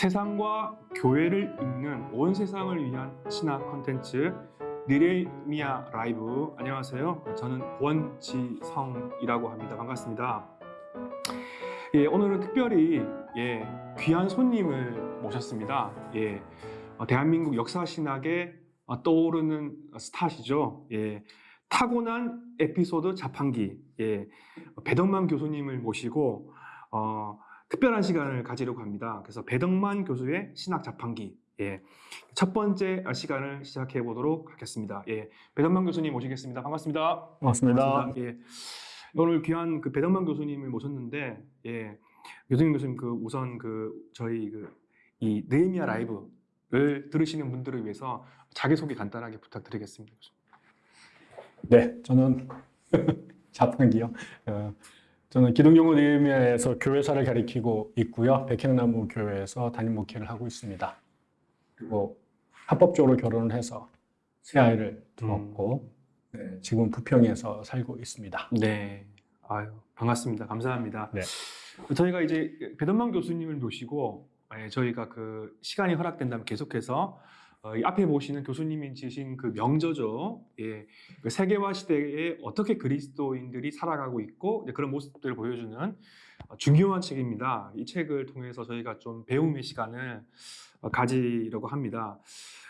세상과 교회를 읽는 온 세상을 위한 신학 컨텐츠 느레미아 라이브. 안녕하세요. 저는 권지성이라고 합니다. 반갑습니다. 예, 오늘은 특별히 예, 귀한 손님을 모셨습니다. 예, 어, 대한민국 역사신학의 어, 떠오르는 스타시죠. 예, 타고난 에피소드 자판기. 예, 배덕만 교수님을 모시고 어, 특별한 시간을 가지려고 합니다. 그래서 배덕만 교수의 신학 자판기 예, 첫 번째 시간을 시작해 보도록 하겠습니다. 예, 배덕만 교수님 모시겠습니다. 반갑습니다. 반갑습니다. 반갑습니다. 예, 오늘 귀한 그 배덕만 교수님을 모셨는데 예, 교수님 교수님 그 우선 그 저희 그 이 느헤미야 라이브를 들으시는 분들을 위해서 자기 소개 간단하게 부탁드리겠습니다. 네, 저는 자판기요. 어, 저는 기독용어 느헤미야에서 교회사를 가리키고 있고요. 백향나무 교회에서 담임 목회를 하고 있습니다. 그리고 합법적으로 결혼을 해서 새 아이를 두었고 네, 지금 부평에서 살고 있습니다. 네, 아유 반갑습니다. 감사합니다. 네. 저희가 이제 배던만 교수님을 모시고 예, 저희가 그 시간이 허락된다면 계속해서 어, 이 앞에 보시는 교수님이 지신 그 명저죠. 예, 그 세계화 시대에 어떻게 그리스도인들이 살아가고 있고 그런 모습들을 보여주는 어, 중요한 책입니다. 이 책을 통해서 저희가 좀 배움의 시간을 어, 가지려고 합니다.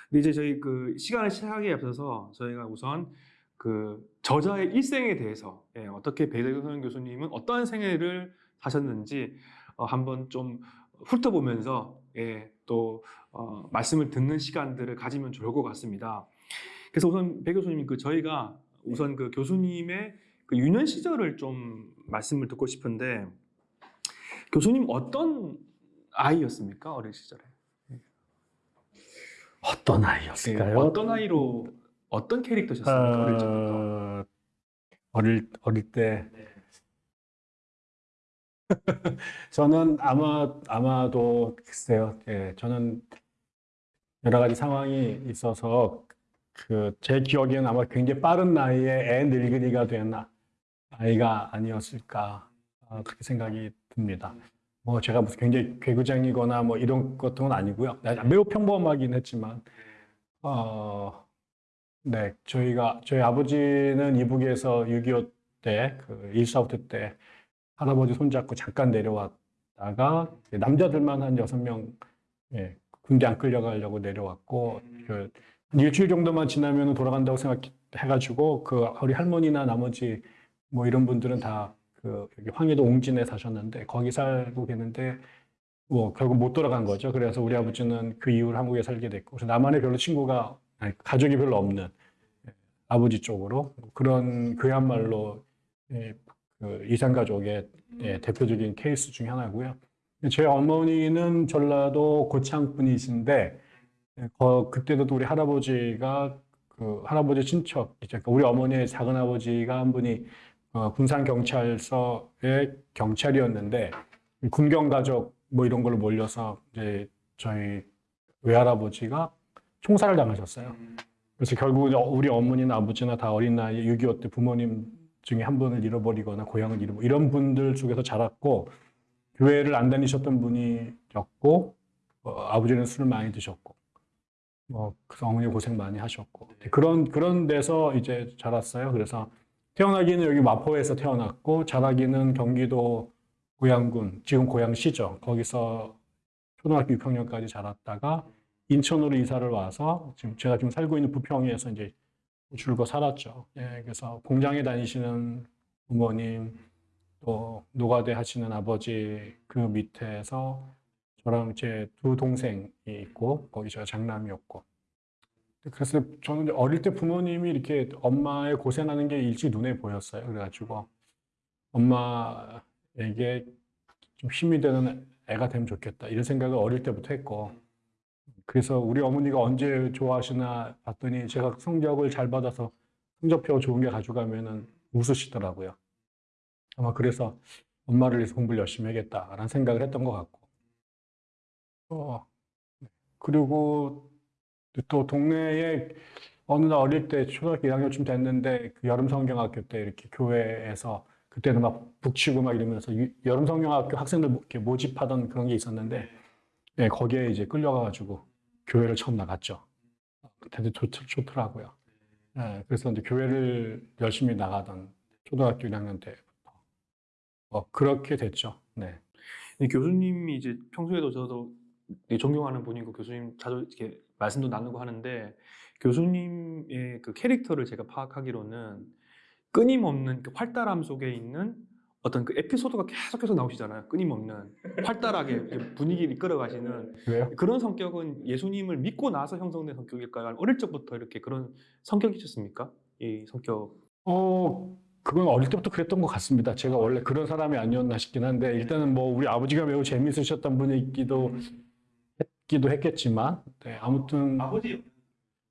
근데 이제 저희 그 시간을 시작하기에 앞서서 저희가 우선 그 저자의 일생에 대해서 예, 어떻게 배대선 교수님은 어떠한 생애를 사셨는지 어, 한번 좀 훑어보면서 예, 또 어, 말씀을 듣는 시간들을 가지면 좋을 것 같습니다. 그래서 우선 배 교수님 그 저희가 우선 그 교수님의 그 유년 시절을 좀 말씀을 듣고 싶은데 교수님 어떤 아이였습니까 어린 시절에? 어떤 네, 아이였을까요? 어떤 아이로 어떤 캐릭터셨습니까 어릴 적부터? 어, 어릴 어릴 때 네. 저는 아마 아마도 글쎄요. 예, 저는 여러 가지 상황이 있어서 그 제 기억에는 아마 굉장히 빠른 나이에 애 늙은이가 된 아이가 아니었을까 어, 그렇게 생각이 듭니다. 뭐 제가 무슨 굉장히 괴구쟁이거나 뭐 이런 것은 아니고요. 매우 평범하긴 했지만 어, 네 저희가 저희 아버지는 이북에서 6.25 때 그 일사후퇴 때 할아버지 손잡고 잠깐 내려왔다가 남자들만 한 여섯 명 예, 군대 안 끌려가려고 내려왔고 그 일주일 정도만 지나면 돌아간다고 생각해가지고 그 우리 할머니나 나머지 뭐 이런 분들은 다그 황해도 옹진에 사셨는데 거기 살고 계는데 뭐 결국 못 돌아간 거죠. 그래서 우리 아버지는 그 이후로 한국에 살게 됐고 그래서 남한에 별로 친구가 아니, 가족이 별로 없는 예, 아버지 쪽으로 그런 그야말로 예, 그 이산 가족의 예, 대표적인 케이스 중에 하나고요. 제 어머니는 전라도 고창 분이신데 예, 거, 그때도 우리 할아버지가 그 할아버지 친척, 이제 우리 어머니의 작은 아버지가 한 분이 어, 군산 경찰서의 경찰이었는데 군경 가족 뭐 이런 걸로 몰려서 이제 저희 외할아버지가 총살을 당하셨어요. 그래서 결국 우리 어머니나 아버지나 다 어린 나이에 6.25 때 부모님 중에 한 분을 잃어버리거나 고향을 잃어버 이런 분들 속에서 자랐고 교회를 안 다니셨던 분이었고 어, 아버지는 술을 많이 드셨고 뭐 어머니 고생 많이 하셨고 그런 그런 데서 이제 자랐어요. 그래서 태어나기는 여기 마포에서 태어났고 자라기는 경기도 고양군 지금 고양시죠. 거기서 초등학교 6학년까지 자랐다가 인천으로 이사를 와서 지금 제가 지금 살고 있는 부평에서 이제 줄고 살았죠. 예, 그래서 공장에 다니시는 부모님, 또 노가대 하시는 아버지 그 밑에서 저랑 제 두 동생이 있고 거기 제가 장남이었고 그래서 저는 어릴 때 부모님이 이렇게 엄마의 고생하는 게 일찍 눈에 보였어요. 그래가지고 엄마에게 좀 힘이 되는 애가 되면 좋겠다 이런 생각을 어릴 때부터 했고 그래서 우리 어머니가 언제 좋아하시나 봤더니 제가 성적을 잘 받아서 성적표 좋은 게 가져가면은 웃으시더라고요. 아마 그래서 엄마를 위해서 공부를 열심히 해야겠다라는 생각을 했던 것 같고. 어, 그리고 또 동네에 어느 날 어릴 때 초등학교 1학년쯤 됐는데 그 여름 성경학교 때 이렇게 교회에서 그때는 막 북치고 막 이러면서 여름 성경학교 학생들 모집하던 그런 게 있었는데 예, 거기에 이제 끌려가가지고 교회를 처음 나갔죠. 그때 좋, 좋더라고요. 예, 그래서 이제 교회를 열심히 나가던 초등학교 1학년 때부터 어, 그렇게 됐죠. 네. 교수님이 이제 평소에도 저도 존경하는 분이고 교수님 자주 이렇게 말씀도 나누고 하는데 교수님의 그 캐릭터를 제가 파악하기로는 끊임없는 그 활달함 속에 있는 어떤 그 에피소드가 계속해서 나오시잖아요. 끊임없는 활달하게 이렇게 분위기를 이끌어 가시는 왜요? 그런 성격은 예수님을 믿고 나서 형성된 성격일까요? 아니면 어릴 적부터 이렇게 그런 성격이셨습니까? 이 성격. 어, 그건 어릴 때부터 그랬던 것 같습니다. 제가 원래 그런 사람이 아니었나 싶긴 한데, 일단은 뭐 우리 아버지가 매우 재밌으셨던 분이기도 했기도 했겠지만, 네, 아무튼 아버지.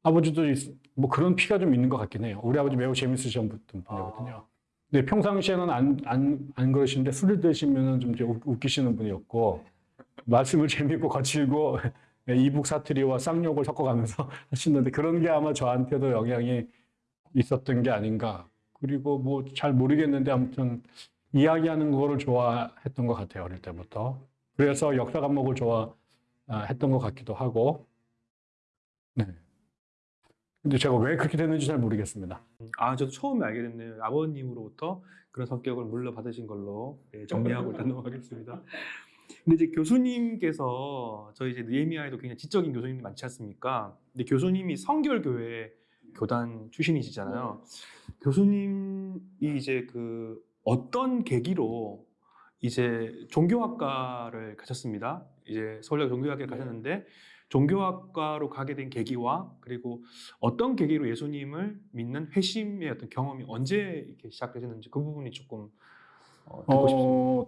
아버지도 있- 뭐 그런 피가 좀 있는 것 같긴 해요. 우리 아버지 매우 재밌으셨던 분이거든요. 근 데 평상시에는 안, 안, 안 그러시는데 술을 드시면은 좀 웃기시는 분이었고, 말씀을 재밌고 거칠고, 네, 이북 사투리와 쌍욕을 섞어가면서 하시는데 그런 게 아마 저한테도 영향이 있었던 게 아닌가. 그리고 뭐 잘 모르겠는데 아무튼 이야기하는 거를 좋아했던 것 같아요. 어릴 때부터. 그래서 역사 과목을 좋아했던 것 같기도 하고. 네. 근데 제가 왜 그렇게 됐는지 잘 모르겠습니다. 아, 저도 처음에 알게 됐네요. 아버님으로부터 그런 성격을 물려받으신 걸로 예, 정리하고 일단 넘어가겠습니다. 근데 이제 교수님께서 저희 이제 느헤미야에도 굉장히 지적인 교수님이 많지 않습니까? 근데 교수님이 성결교회 교단 출신이시잖아요. 교수님이 이제 그 어떤 계기로 이제 종교학과를 가셨습니다. 이제 서울대 종교학과를 가셨는데 종교학과로 가게 된 계기와 그리고 어떤 계기로 예수님을 믿는 회심의 어떤 경험이 언제 이렇게 시작되셨는지 그 부분이 조금 어, 듣고 싶습니다. 어,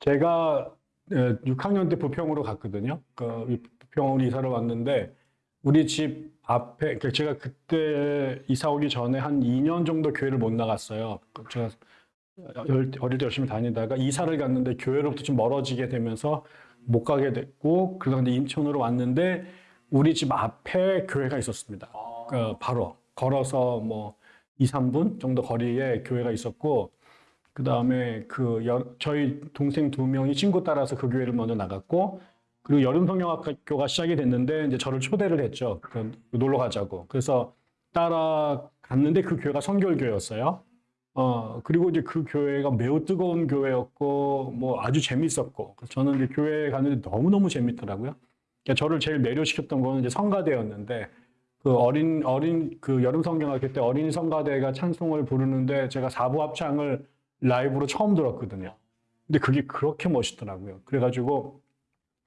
제가 6학년 때 부평으로 갔거든요. 그 부평으로 이사를 왔는데 우리 집 앞에 그 제가 그때 이사 오기 전에 한 2년 정도 교회를 못 나갔어요. 그 제가 열- 어릴 때 열심히 다니다가 이사를 갔는데 교회로부터 좀 멀어지게 되면서 못 가게 됐고 그러다 인천으로 왔는데 우리 집 앞에 교회가 있었습니다. 그 바로 걸어서 뭐 2, 3분 정도 거리에 교회가 있었고 그 다음에 그 여- 저희 동생 두 명이 친구 따라서 그 교회를 먼저 나갔고 그리고 여름 성경학교가 시작이 됐는데 이제 저를 초대를 했죠. 그 놀러 가자고. 그래서 따라갔는데 그 교회가 성결교회였어요. 어 그리고 이제 그 교회가 매우 뜨거운 교회였고 뭐 아주 재밌었고 저는 이제 교회에 갔는데 너무 너무 재밌더라고요. 그러니까 저를 제일 매료시켰던 거는 이제 성가대였는데 그 어린 어린 그 여름 성경학교 때 어린이 성가대가 찬송을 부르는데 제가 사부 합창을 라이브로 처음 들었거든요. 근데 그게 그렇게 멋있더라고요. 그래가지고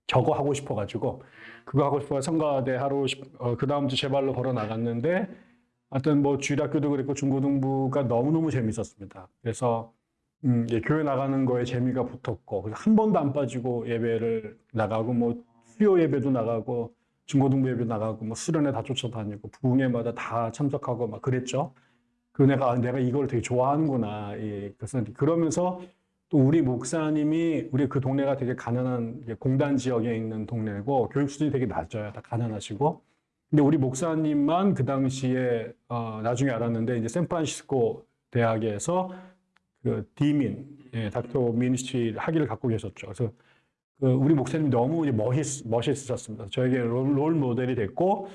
저거 하고 싶어가지고 그거 하고 싶어 성가대 하러 어, 그 다음 주 제 발로 걸어 나갔는데 하여튼 뭐 주일학교도 그랬고 중고등부가 너무너무 재밌었습니다. 그래서 음, 예, 교회 나가는 거에 재미가 붙었고 그래서 한 번도 안 빠지고 예배를 나가고 뭐 수요 예배도 나가고 중고등부 예배 나가고 뭐 수련회 다 쫓아다니고 부흥회마다 다 참석하고 막 그랬죠. 그 내가 아, 내가 이걸 되게 좋아하는구나. 예, 그래서 그러면서 또 우리 목사님이 우리 그 동네가 되게 가난한 공단 지역에 있는 동네고 교육 수준이 되게 낮아요. 다 가난하시고. 근데 우리 목사님만 그 당시에 어, 나중에 알았는데 이제 샌프란시스코 대학에서 그 디민, 예, 닥터 미니스트리 학위를 갖고 계셨죠. 그래서 그 우리 목사님 너무 이제 멋있, 멋있으셨습니다. 저에게 롤, 롤 모델이 됐고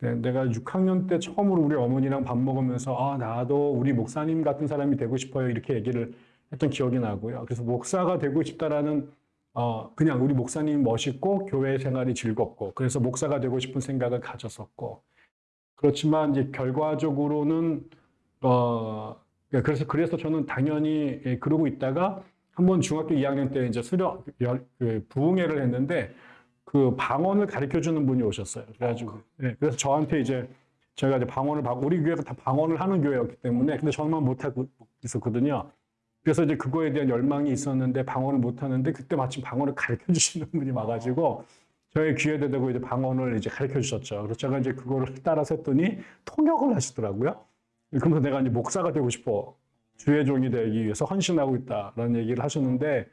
네, 내가 6학년 때 처음으로 우리 어머니랑 밥 먹으면서 아 나도 우리 목사님 같은 사람이 되고 싶어요 이렇게 얘기를 했던 기억이 나고요. 그래서 목사가 되고 싶다라는 어 그냥 우리 목사님 멋있고 교회 생활이 즐겁고 그래서 목사가 되고 싶은 생각을 가졌었고 그렇지만 이제 결과적으로는 어 그래서 그래서 저는 당연히 예, 그러고 있다가 한번 중학교 2학년 때 이제 수련 열- 그 부흥회를 했는데 그 방언을 가르쳐 주는 분이 오셨어요. 그래가지고 예, 그래서 저한테 이제 저희가 이제 방언을 방- 우리 교회가 다 방언을 하는 교회였기 때문에 근데 저만 못하고 있었거든요. 그래서 이제 그거에 대한 열망이 있었는데 방언을 못 하는데 그때 마침 방언을 가르쳐 주시는 분이 와가지고 저의 귀에 대고 이제 방언을 이제 가르쳐 주셨죠. 그래서 제가 이제 그거를 따라서 했더니 통역을 하시더라고요. 그러면서 내가 이제 목사가 되고 싶어. 주의 종이 되기 위해서 헌신하고 있다라는 얘기를 하셨는데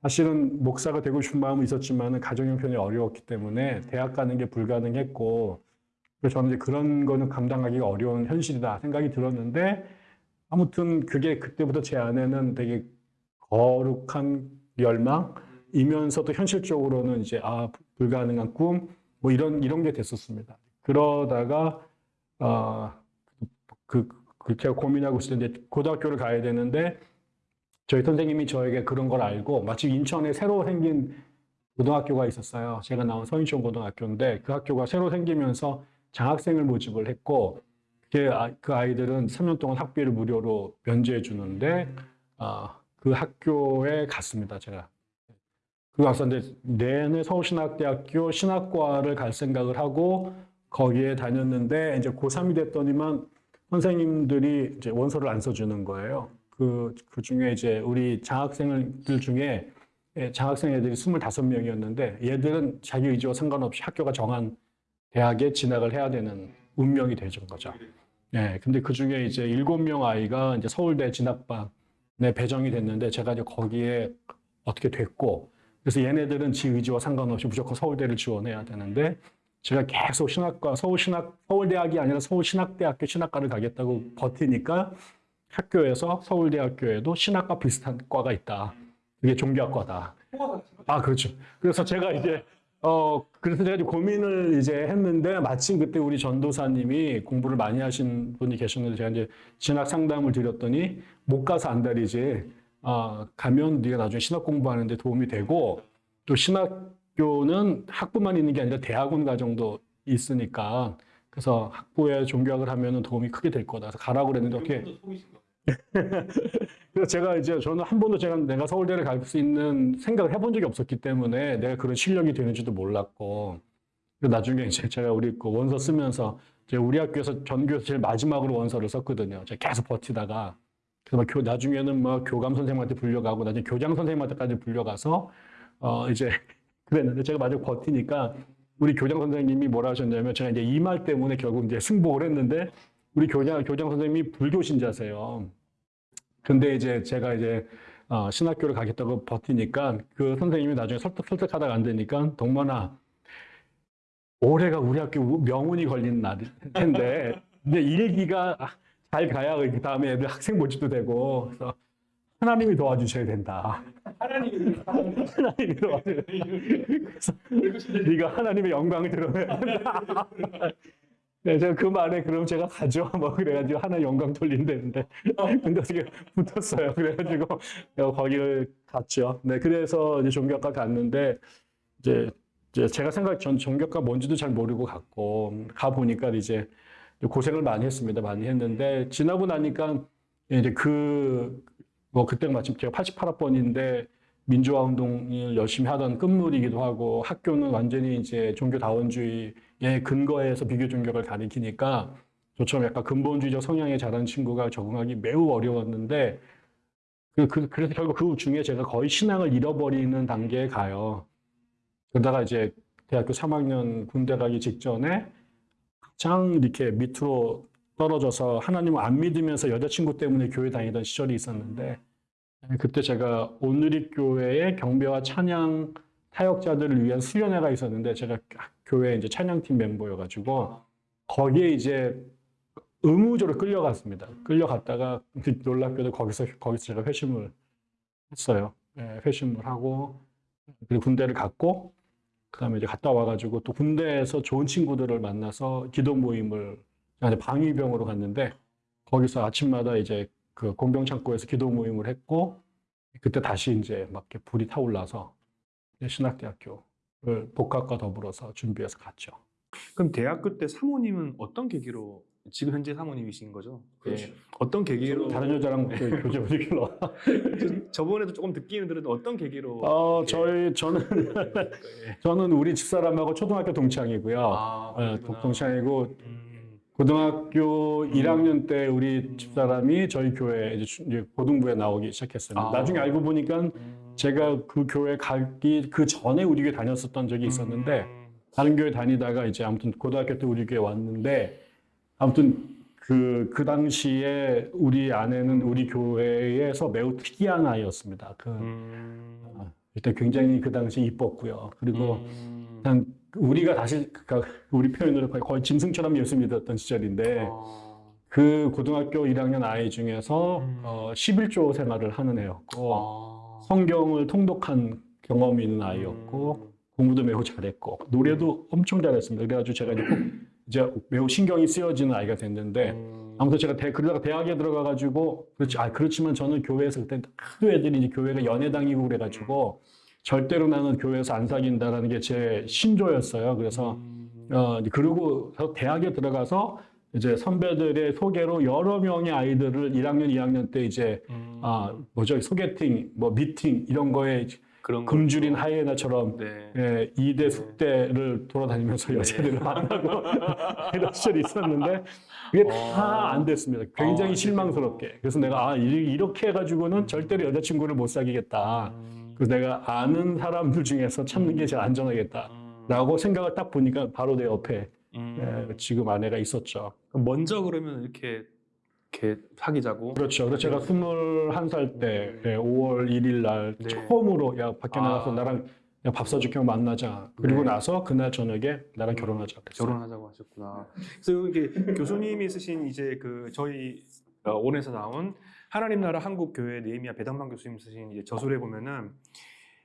사실은 목사가 되고 싶은 마음은 있었지만 가정 형편이 어려웠기 때문에 대학 가는 게 불가능했고 그래서 저는 이제 그런 거는 감당하기가 어려운 현실이다 생각이 들었는데 아무튼 그게 그때부터 제 안에는 되게 거룩한 열망 꿈이면서도 현실적으로는 이제 아 불가능한 꿈 뭐 이런 이런 게 됐었습니다. 그러다가 어그 그 제가 고민하고 있을 때 고등학교를 가야 되는데 저희 선생님이 저에게 그런 걸 알고 마침 인천에 새로 생긴 고등학교가 있었어요. 제가 나온 서인촌 고등학교인데 그 학교가 새로 생기면서 장학생을 모집을 했고 그, 아, 그 아이들은 3년 동안 학비를 무료로 면제해 주는데 아, 그 학교에 갔습니다. 제가 그 갔었는데 내내 서울신학대학교 신학과를 갈 생각을 하고 거기에 다녔는데 이제 고3이 됐더니만 선생님들이 이제 원서를 안 써주는 거예요. 그, 그 중에 이제 우리 장학생들 중에 예, 장학생 애들이 25명이었는데 얘들은 자기 의지와 상관없이 학교가 정한 대학에 진학을 해야 되는 운명이 되는 거죠. 예, 근데 그 중에 이제 7명 아이가 이제 서울대 진학반에 배정이 됐는데 제가 이제 거기에 어떻게 됐고 그래서 얘네들은 지 의지와 상관없이 무조건 서울대를 지원해야 되는데 제가 계속 신학과 서울 신학 서울대학이 아니라 서울 신학대학교 신학과를 가겠다고 버티니까 학교에서 서울대학교에도 신학과 비슷한 과가 있다. 그게 종교학과다. 아, 그렇죠. 그래서 제가 이제 어 그래서 제가 고민을 이제 했는데 마침 그때 우리 전도사님이 공부를 많이 하신 분이 계셨는데 제가 이제 진학 상담을 드렸더니 못 가서 안달이지 아 가면 네가 나중에 신학 공부하는데 도움이 되고 또 신학교는 학부만 있는 게 아니라 대학원 과정도 있으니까 그래서 학부에 종교학을 하면은 도움이 크게 될 거다. 그래서 가라고 그랬는데 어떻게 그래서 제가 이제 저는 한 번도 제가 내가 서울대를 갈 수 있는 생각을 해본 적이 없었기 때문에 내가 그런 실력이 되는지도 몰랐고 나중에 이제 제가 우리 그 원서 쓰면서 이제 우리 학교에서 전교에서 제일 마지막으로 원서를 썼거든요. 제가 계속 버티다가 그래서 막 교, 나중에는 뭐 교감 선생님한테 불려가고 나중에 교장 선생님한테까지 불려가서 어 이제 그랬는데 제가 마지막 버티니까 우리 교장 선생님이 뭐라 하셨냐면 제가 이제 이말 때문에 결국 이제 승복을 했는데 우리 교장 교장 선생님이 불교 신자세요. 근데 이제 제가 이제 어, 신학교를 가겠다고 버티니까 그 선생님이 나중에 설득 설득하다가 안 되니까 동만아 올해가 우리 학교 명운이 걸린 날일 텐데 근데 일기가 잘 가야 그 다음에 애들 학생 모집도 되고 그래서 하나님이 도와주셔야 된다. 하나님이 하나님이 도와주셔야 된다. 그래서 네가 하나님의 영광을 드러내야 된다. 네, 제가 그 말에 그럼 제가 가죠. 뭐 그래가지고 하나 영광 돌린다는데 근데 어떻게 붙었어요. 그래가지고 거기를 갔죠. 네, 그래서 이제 종교학과 갔는데 이제 이제 제가 생각 전 종교학과 뭔지도 잘 모르고 갔고 가 보니까 이제 고생을 많이 했습니다. 많이 했는데 지나고 나니까 이제 그 뭐 그때 마침 제가 88학번인데 민주화 운동을 열심히 하던 끝물이기도 하고 학교는 완전히 이제 종교 다원주의의 근거에서 비교 종교를 가리키니까 저처럼 약간 근본주의적 성향에 자란 친구가 적응하기 매우 어려웠는데 그, 그, 그 래서 결국 그 중에 제가 거의 신앙을 잃어버리는 단계에 가요. 그러다가 이제 대학교 3학년 군대 가기 직전에 가장 이렇게 밑으로 떨어져서 하나님을 안 믿으면서 여자친구 때문에 교회 다니던 시절이 있었는데 그때 제가 온누리교회의 경배와 찬양 타역자들을 위한 수련회가 있었는데 제가 교회 이제 찬양팀 멤버여가지고 거기에 이제 의무적으로 끌려갔습니다. 끌려갔다가 놀랍게도 거기서 거기서 제가 회심을 했어요. 네, 회심을 하고 그리고 군대를 갔고 그다음에 이제 갔다 와가지고 또 군대에서 좋은 친구들을 만나서 기도 모임을 방위병으로 갔는데 거기서 아침마다 이제 그 공병 창고에서 기도 모임을 했고 그때 다시 이제 막 이렇게 불이 타올라서 신학대학교를 복학과 더불어서 준비해서 갔죠. 그럼 대학교 때 사모님은 어떤 계기로 지금 현재 사모님이신 거죠? 예. 어떤 계기로 다른 여자랑 그 교제 분위기로. 저번에도 조금 듣기는 들었는데 어떤 계기로 어, 예. 저희 저는 예. 저는 우리 집사람하고 초등학교 동창이고요. 아, 예, 그러시구나. 동창이고 음. 고등학교 1학년 때 우리 집사람이 저희 교회 이제 고등부에 나오기 시작했어요. 아. 나중에 알고 보니까 음. 제가 그 교회 가기 그 전에 우리 교회 다녔었던 적이 있었는데 음. 다른 교회 다니다가 이제 아무튼 고등학교 때 우리 교회 왔는데 아무튼 그, 그 당시에 우리 아내는 우리 교회에서 매우 특이한 아이였습니다. 그, 음. 일단 굉장히 그 당시 이뻤고요. 그리고 음. 우리가 다시, 그러니까 우리 표현으로 거의, 짐승처럼 예수 믿었던 시절인데 아. 그 고등학교 1학년 아이 중에서 음. 어, 11조 생활을 하는 애였고 아. 성경을 통독한 경험이 있는 아이였고 음. 공부도 매우 잘했고 노래도 엄청 잘했습니다. 그래가지고 제가 이제, 꼭 이제 매우 신경이 쓰여지는 아이가 됐는데 음. 아무튼 제가 대, 그러다가 대학에 들어가가지고 그렇지 아 그렇지만 저는 교회에서 그때 하도 애들이 이제 교회가 연애당이고 그래가지고 절대로 나는 교회에서 안 사귄다라는 게 제 신조였어요. 그래서 음. 어서 대학에 들어가서 이제 선배들의 소개로 여러 명의 아이들을 1학년, 2학년 때 이제 음. 아 뭐죠 소개팅, 뭐 미팅 이런 거에 그런 거. 굶주린 하이에나처럼 네. 예, 2대 숙대를 돌아다니면서 네. 여자들을 만나고 이런 시절이 있었는데 그게 어. 다안 됐습니다. 굉장히 어, 실망스럽게. 그래서 내가 아 이- 이렇게 해가지고는 절대로 여자친구를 못 사귀겠다. 음. 그래서 내가 아는 사람들 중에서 찾는 게 제일 안전하겠다. 음. 라고 생각을 딱 보니까 바로 내 옆에 음. 예, 지금 아내가 있었죠. 먼저 그러면 이렇게 이렇게 사귀자고. 그렇죠. 그래서 제가 21살 때 예, 5월 1일 날 네. 처음으로 야 밖에 아. 나가서 나랑 그냥 밥 사줄게 만나자. 그리고 네. 나서 그날 저녁에 나랑 결혼하자. 그랬어요. 결혼하자고 하셨구나. 그래서 이게 교수님이 쓰신 이제 그 저희 어, 원에서 나온 하나님 나라 한국 교회 네미아 배당만 교수님 쓰신 이제 저술에 보면은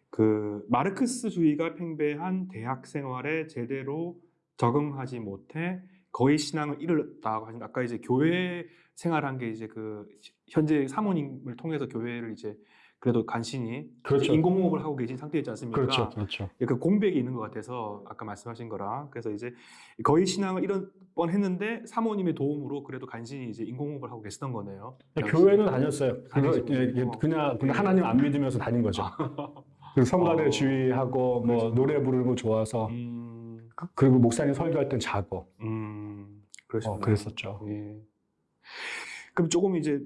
그 마르크스주의가 팽배한 대학 생활에 제대로 적응하지 못해 거의 신앙을 잃었다고 하신 아까 이제 교회 생활한 게 이제 그 현재 사모님을 통해서 교회를 이제 그래도 간신히 그렇죠. 인공호흡을 하고 계신 상태였지 않습니까? 그렇죠. 그렇죠. 그 공백이 있는 것 같아서 아까 말씀하신 거라 그래서 이제 거의 신앙을 잃을 뻔했는데 사모님의 도움으로 그래도 간신히 이제 인공호흡을 하고 계시던 거네요. 교회는 다녔어요. 그거. 예, 예, 그냥, 그냥 하나님 안 믿으면서 다닌 거죠. 성가대 어. 주의하고 뭐 그렇죠. 노래 부르는 거 좋아서 음, 그리고 목사님 설교할 땐 자고 음. 어, 그랬었죠. 예. 그럼 조금 이제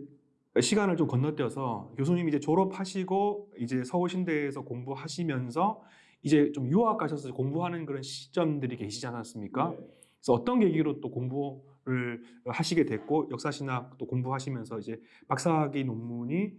시간을 좀 건너뛰어서 교수님 이제 졸업하시고 이제 서울신대에서 공부하시면서 이제 좀 유학 가셔서 공부하는 그런 시점들이 계시지 않았습니까? 그래서 어떤 계기로 또 공부를 하시게 됐고 역사신학 또 공부하시면서 이제 박사학위 논문이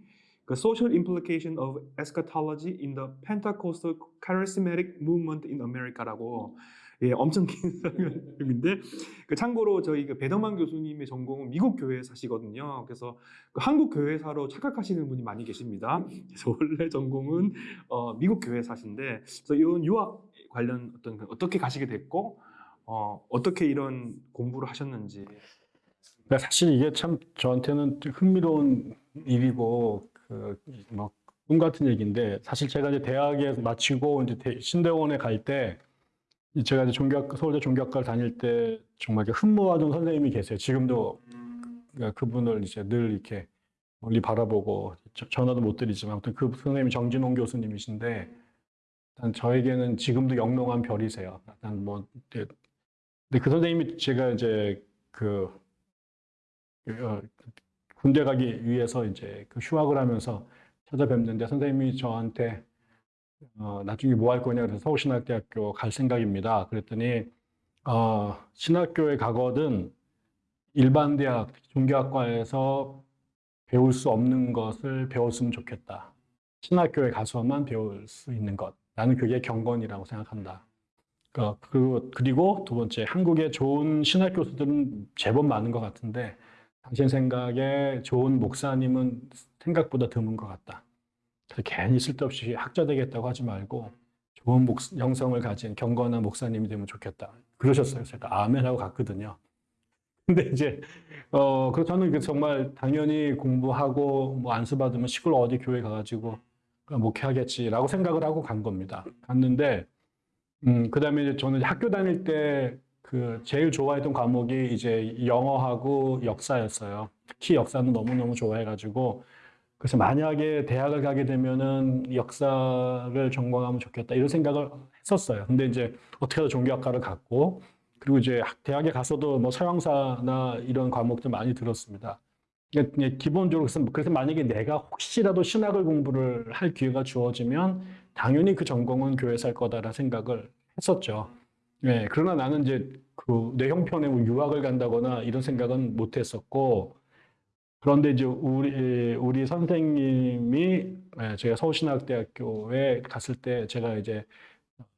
그 Social Implication of Eschatology in the Pentecostal Charismatic Movement in America라고 예, 엄청 긴 설명인데 그 참고로 저희 그 배덕만 교수님의 전공은 미국 교회사시거든요. 그래서 그 한국 교회사로 착각하시는 분이 많이 계십니다. 그래서 원래 전공은 어, 미국 교회사신데 그래서 이런 유학 관련 어떤 그 어떻게 가시게 됐고 어, 어떻게 이런 공부를 하셨는지. 그러니까 사실 이게 참 저한테는 좀 흥미로운 일이고 그뭐꿈 같은 얘기인데 사실 제가 이제 대학에 마치고 이제 대- 신대원에 갈때 제가 이제 종교학 서울대 종교학과를 다닐 때 정말 흠모하던 선생님이 계세요. 지금도 그러니까 그분을 이제 늘 이렇게 멀리 바라보고 저- 전화도 못 드리지만 아무튼 그 선생님이 정진홍 교수님이신데 일단 저에게는 지금도 영롱한 별이세요. 일단 뭐 근데 그 선생님이 제가 이제 그 어, 군대 가기 위해서 이제 그 휴학을 하면서 찾아뵙는데 선생님이 저한테 어, 나중에 뭐 할 거냐 그래서 서울신학대학교 갈 생각입니다. 그랬더니 어, 신학교에 가거든 일반 대학 종교학과에서 배울 수 없는 것을 배웠으면 좋겠다. 신학교에 가서만 배울 수 있는 것. 나는 그게 경건이라고 생각한다. 어, 그리고, 그리고 두 번째, 한국에 좋은 신학 교수들은 제법 많은 것 같은데, 당신 생각에 좋은 목사님은 생각보다 드문 것 같다. 그래서 괜히 쓸데없이 학자 되겠다고 하지 말고, 좋은 목, 영성을 가진 경건한 목사님이 되면 좋겠다. 그러셨어요. 제가 아멘 하고 갔거든요. 근데 이제, 어, 그 저는 그 정말 당연히 공부하고 뭐 안수 받으면 시골 어디 교회 가가지고 목회하겠지라고 생각을 하고 간 겁니다. 갔는데, 음, 그 다음에 이제 저는 학교 다닐 때 그 제일 좋아했던 과목이 이제 영어하고 역사였어요. 특히 역사는 너무 너무 좋아해가지고 그래서 만약에 대학을 가게 되면은 역사를 전공하면 좋겠다 이런 생각을 했었어요. 근데 이제 어떻게 해서 종교학과를 갔고 그리고 이제 학- 대학에 가서도 뭐 서양사나 이런 과목들 많이 들었습니다. 이게 기본적으로 그래서, 만약에 내가 혹시라도 신학을 공부를 할 기회가 주어지면 당연히 그 전공은 교회에서 할 거다라는 생각을 했었죠. 네, 그러나 나는 이제 그 내 형편에 뭐 유학을 간다거나 이런 생각은 못 했었고, 그런데 이제 우리, 우리 선생님이, 예, 제가 서울신학대학교에 갔을 때 제가 이제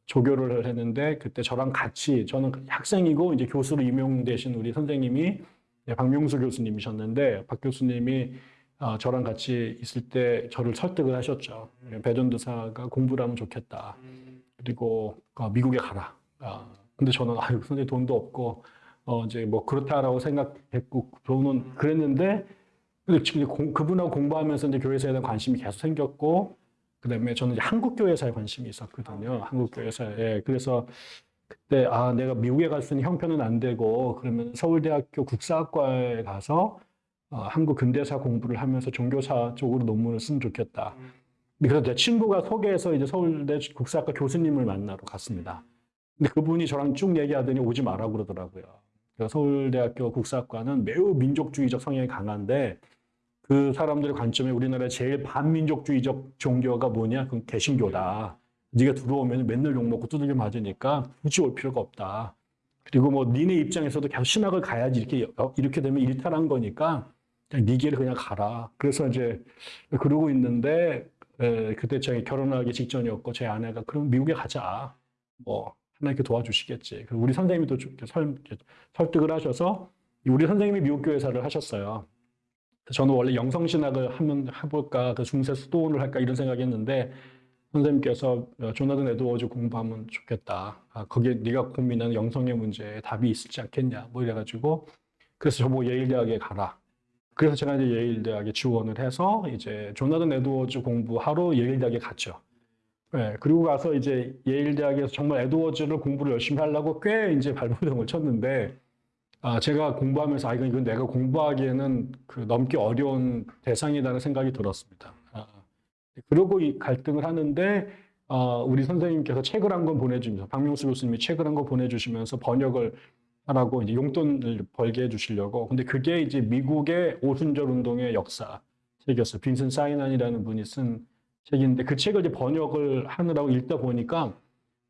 조교를 했는데, 그때 저랑 같이, 저는 학생이고 이제 교수로 임용되신 우리 선생님이 예, 박명수 교수님이셨는데, 박 교수님이 어, 저랑 같이 있을 때 저를 설득을 하셨죠. 배전도사가 공부를 하면 좋겠다. 그리고 어, 미국에 가라. 아, 근데 저는 아유 선생님 돈도 없고 어 이제 뭐 그렇다라고 생각했고 저는 그랬는데 근데 지금 공- 그분하고 공부하면서 이제 교회사에 대한 관심이 계속 생겼고 그다음에 저는 이제 한국 교회사에 관심이 있었거든요. 한국 교회사에 그래서 그때 아 내가 미국에 갈 수 있는 형편은 안 되고 그러면 서울대학교 국사학과에 가서 어, 한국 근대사 공부를 하면서 종교사 쪽으로 논문을 쓰면 좋겠다. 그래서 제 친구가 소개해서 이제 서울대 국사학과 교수님을 만나러 갔습니다. 근데 그분이 저랑 쭉 얘기하더니 오지 마라 그러더라고요. 서울대학교 국사학과는 매우 민족주의적 성향이 강한데 그 사람들의 관점에 우리나라의 제일 반민족주의적 종교가 뭐냐? 그건 개신교다. 네가 들어오면 맨날 욕먹고 두들겨 맞으니까 굳이 올 필요가 없다. 그리고 뭐 니네 입장에서도 계속 신학을 가야지 이렇게 이렇게 되면 일탈한 거니까 그냥 네 길을 그냥 가라. 그래서 이제 그러고 있는데 에, 그때 제가 결혼하기 직전이었고 제 아내가 그럼 미국에 가자. 뭐 하나님께 도와주시겠지. 우리 선생님이 또좀 설, 설득을 하셔서 우리 선생님이 미국 교회사를 하셨어요. 저는 원래 영성신학을 하면 해볼까, 그 중세 수도원을 할까 이런 생각했는데 선생님께서 어, 조나단 에드워즈 공부하면 좋겠다. 아, 거기에 네가 고민하는 영성의 문제에 답이 있지 않겠냐. 뭐 이래가지고 그래서 저보고 예일대학에 가라. 그래서 제가 이제 예일대학에 지원을 해서 이제 조나단 에드워즈 공부하러 예일대학에 갔죠. 네, 그리고 가서 이제 예일대학에서 정말 에드워즈를 공부를 열심히 하려고 꽤 이제 발버둥을 쳤는데 아, 제가 공부하면서 아, 이건, 이건 내가 공부하기에는 그 넘기 어려운 대상이라는 생각이 들었습니다. 아, 그러고 이 갈등을 하는데 어, 우리 선생님께서 책을 한 권 보내주면서 박명수 교수님이 책을 한 권 보내주시면서 번역을 하라고 이제 용돈을 벌게 해주시려고. 근데 그게 이제 미국의 오순절 운동의 역사 책이었어요. 빈슨 사이난이라는 분이 쓴 책인데 그 책을 이제 번역을 하느라고 읽다 보니까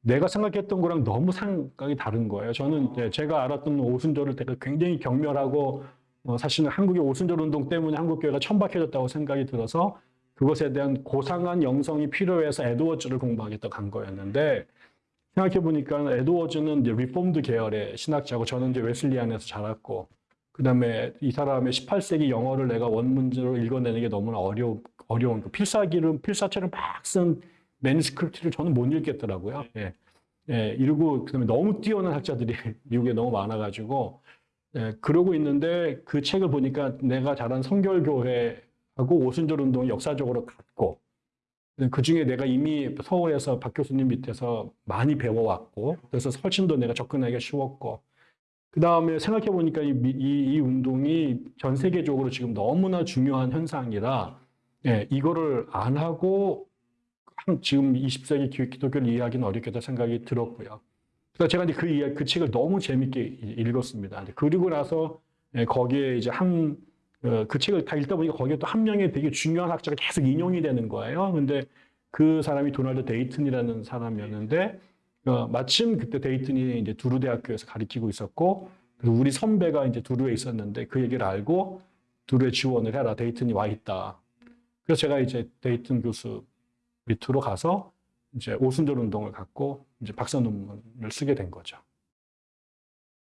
내가 생각했던 거랑 너무 생각이 다른 거예요. 저는 이제 제가 알았던 오순절을 되게 굉장히 경멸하고 어, 사실은 한국의 오순절 운동 때문에 한국 교회가 천박해졌다고 생각이 들어서 그것에 대한 고상한 영성이 필요해서 에드워즈를 공부하겠다 간 거였는데 생각해 보니까 에드워즈는 이제 Reformed 계열의 신학자고 저는 이제 Wesleyan에서 자랐고 그다음에 이 사람의 18세기 영어를 내가 원문으로 읽어내는 게 너무나 어려 어려운 그 필사기를 필사체를 막 쓴 manuscript를 저는 못 읽겠더라고요. 예. 예, 이러고 그다음에 너무 뛰어난 학자들이 미국에 너무 많아가지고 예, 그러고 있는데 그 책을 보니까 내가 자란 성결교회하고 오순절 운동이 역사적으로 같고 그 중에 내가 이미 서울에서 박 교수님 밑에서 많이 배워왔고 그래서 훨씬 더 내가 접근하기가 쉬웠고 그 다음에 생각해 보니까 이, 이, 이 운동이 전 세계적으로 지금 너무나 중요한 현상이라 예, 이거를 안 하고 한- 지금 20세기 기- 기독교를 이해하기는 어렵겠다 생각이 들었고요. 그래서 제가 이제 그, 이야- 그 책을 너무 재밌게 읽었습니다. 그리고 나서 예, 거기에 이제 한, 어, 그 책을 다 읽다 보니까 거기에 또 한 명의 되게 중요한 학자가 계속 인용이 되는 거예요. 근데 그 사람이 도널드 데이튼이라는 사람이었는데, 어, 마침 그때 데이튼이 이제 드루 대학교에서 가르치고 있었고, 우리 선배가 이제 드루에 있었는데 그 얘기를 알고 드루에 지원을 해라. 데이튼이 와 있다. 그래서 제가 이제 데이튼 교수 밑으로 가서 이제 오순절 운동을 갖고 이제 박사 논문을 쓰게 된 거죠.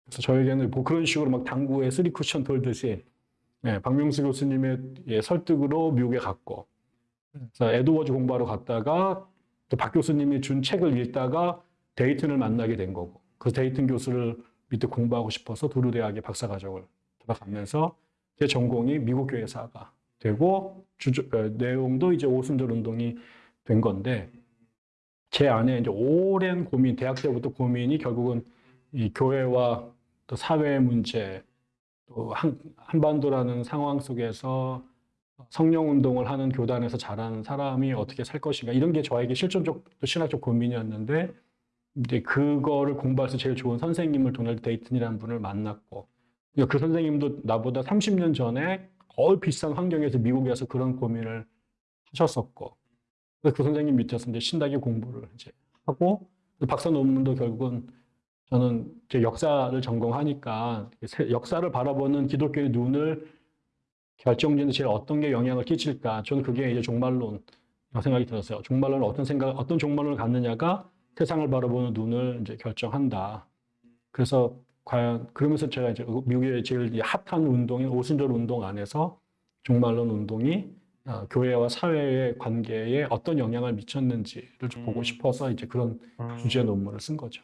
그래서 저에게는 뭐 그런 식으로 막 당구에 three 쿠션 돌듯이 예, 박명수 교수님의 예, 설득으로 미국에 갔고 그래서 에드워즈 공부하러 갔다가 또 박 교수님이 준 책을 읽다가 데이튼을 만나게 된 거고 그 데이튼 교수를 밑에 공부하고 싶어서 드루 대학에 박사 과정을 들어가면서 제 전공이 미국 교회사가 되고 주저, 어, 내용도 이제 오순절 운동이 된 건데 제 안에 이제 오랜 고민, 대학 때부터 고민이 결국은 이 교회와 또 사회 문제, 또 한, 한반도라는 상황 속에서 성령 운동을 하는 교단에서 자라는 사람이 어떻게 살 것인가 이런 게 저에게 실존적 또 신학적 고민이었는데 이제 그거를 공부해서 제일 좋은 선생님을 도널드 데이튼이라는 분을 만났고 그 선생님도 나보다 30년 전에 거의 비슷한 환경에서 미국에서 그런 고민을 하셨었고 그래서 그 선생님 밑에서 이제 신학의 공부를 이제 하고 박사 논문도 결국은 저는 제 역사를 전공하니까 세- 역사를 바라보는 기독교의 눈을 결정짓는 제일 어떤 게 영향을 끼칠까? 저는 그게 이제 종말론 생각이 들었어요. 종말론은 어떤 생각, 어떤 종말론을 갖느냐가 세상을 바라보는 눈을 이제 결정한다. 그래서 과연 그러면서 제가 이제 미국의 제일 이 핫한 운동인 오순절 운동 안에서 종말론 운동이 어, 교회와 사회의 관계에 어떤 영향을 미쳤는지를 좀 보고 음. 싶어서 이제 그런 음. 주제 논문을 쓴 거죠.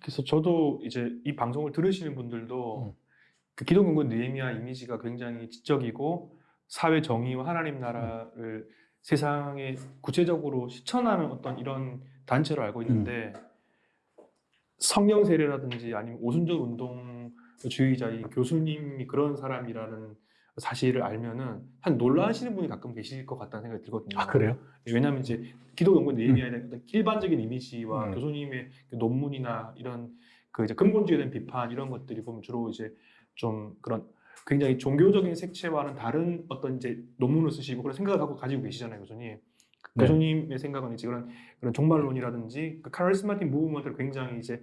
그래서 저도 이제 이 방송을 들으시는 분들도 그 기독연구원 느헤미야 이미지가 굉장히 지적이고 사회 정의와 하나님 나라를 세상에 구체적으로 실천하는 어떤 이런 단체로 알고 있는데 성령 세례라든지 아니면 오순절 운동 주의자인 교수님이 그런 사람이라는 사실을 알면은 한 놀라시는 분이 가끔 계실 것 같다는 생각이 들거든요. 아 그래요? 왜냐하면 이제 기독 연구원 느헤미야에 대한 어떤 일반적인 이미지와 음. 교수님의 그 논문이나 이런 그 이제 근본주의에 대한 비판 이런 것들이 보면 주로 이제 좀 그런 굉장히 종교적인 색채와는 다른 어떤 이제 논문을 쓰시고 그런 생각을 갖고 가지고 계시잖아요, 교수님. 네. 교수님의 생각은 이제 그런 그런 종말론이라든지 그 카리스마틱 무브먼트를 굉장히 이제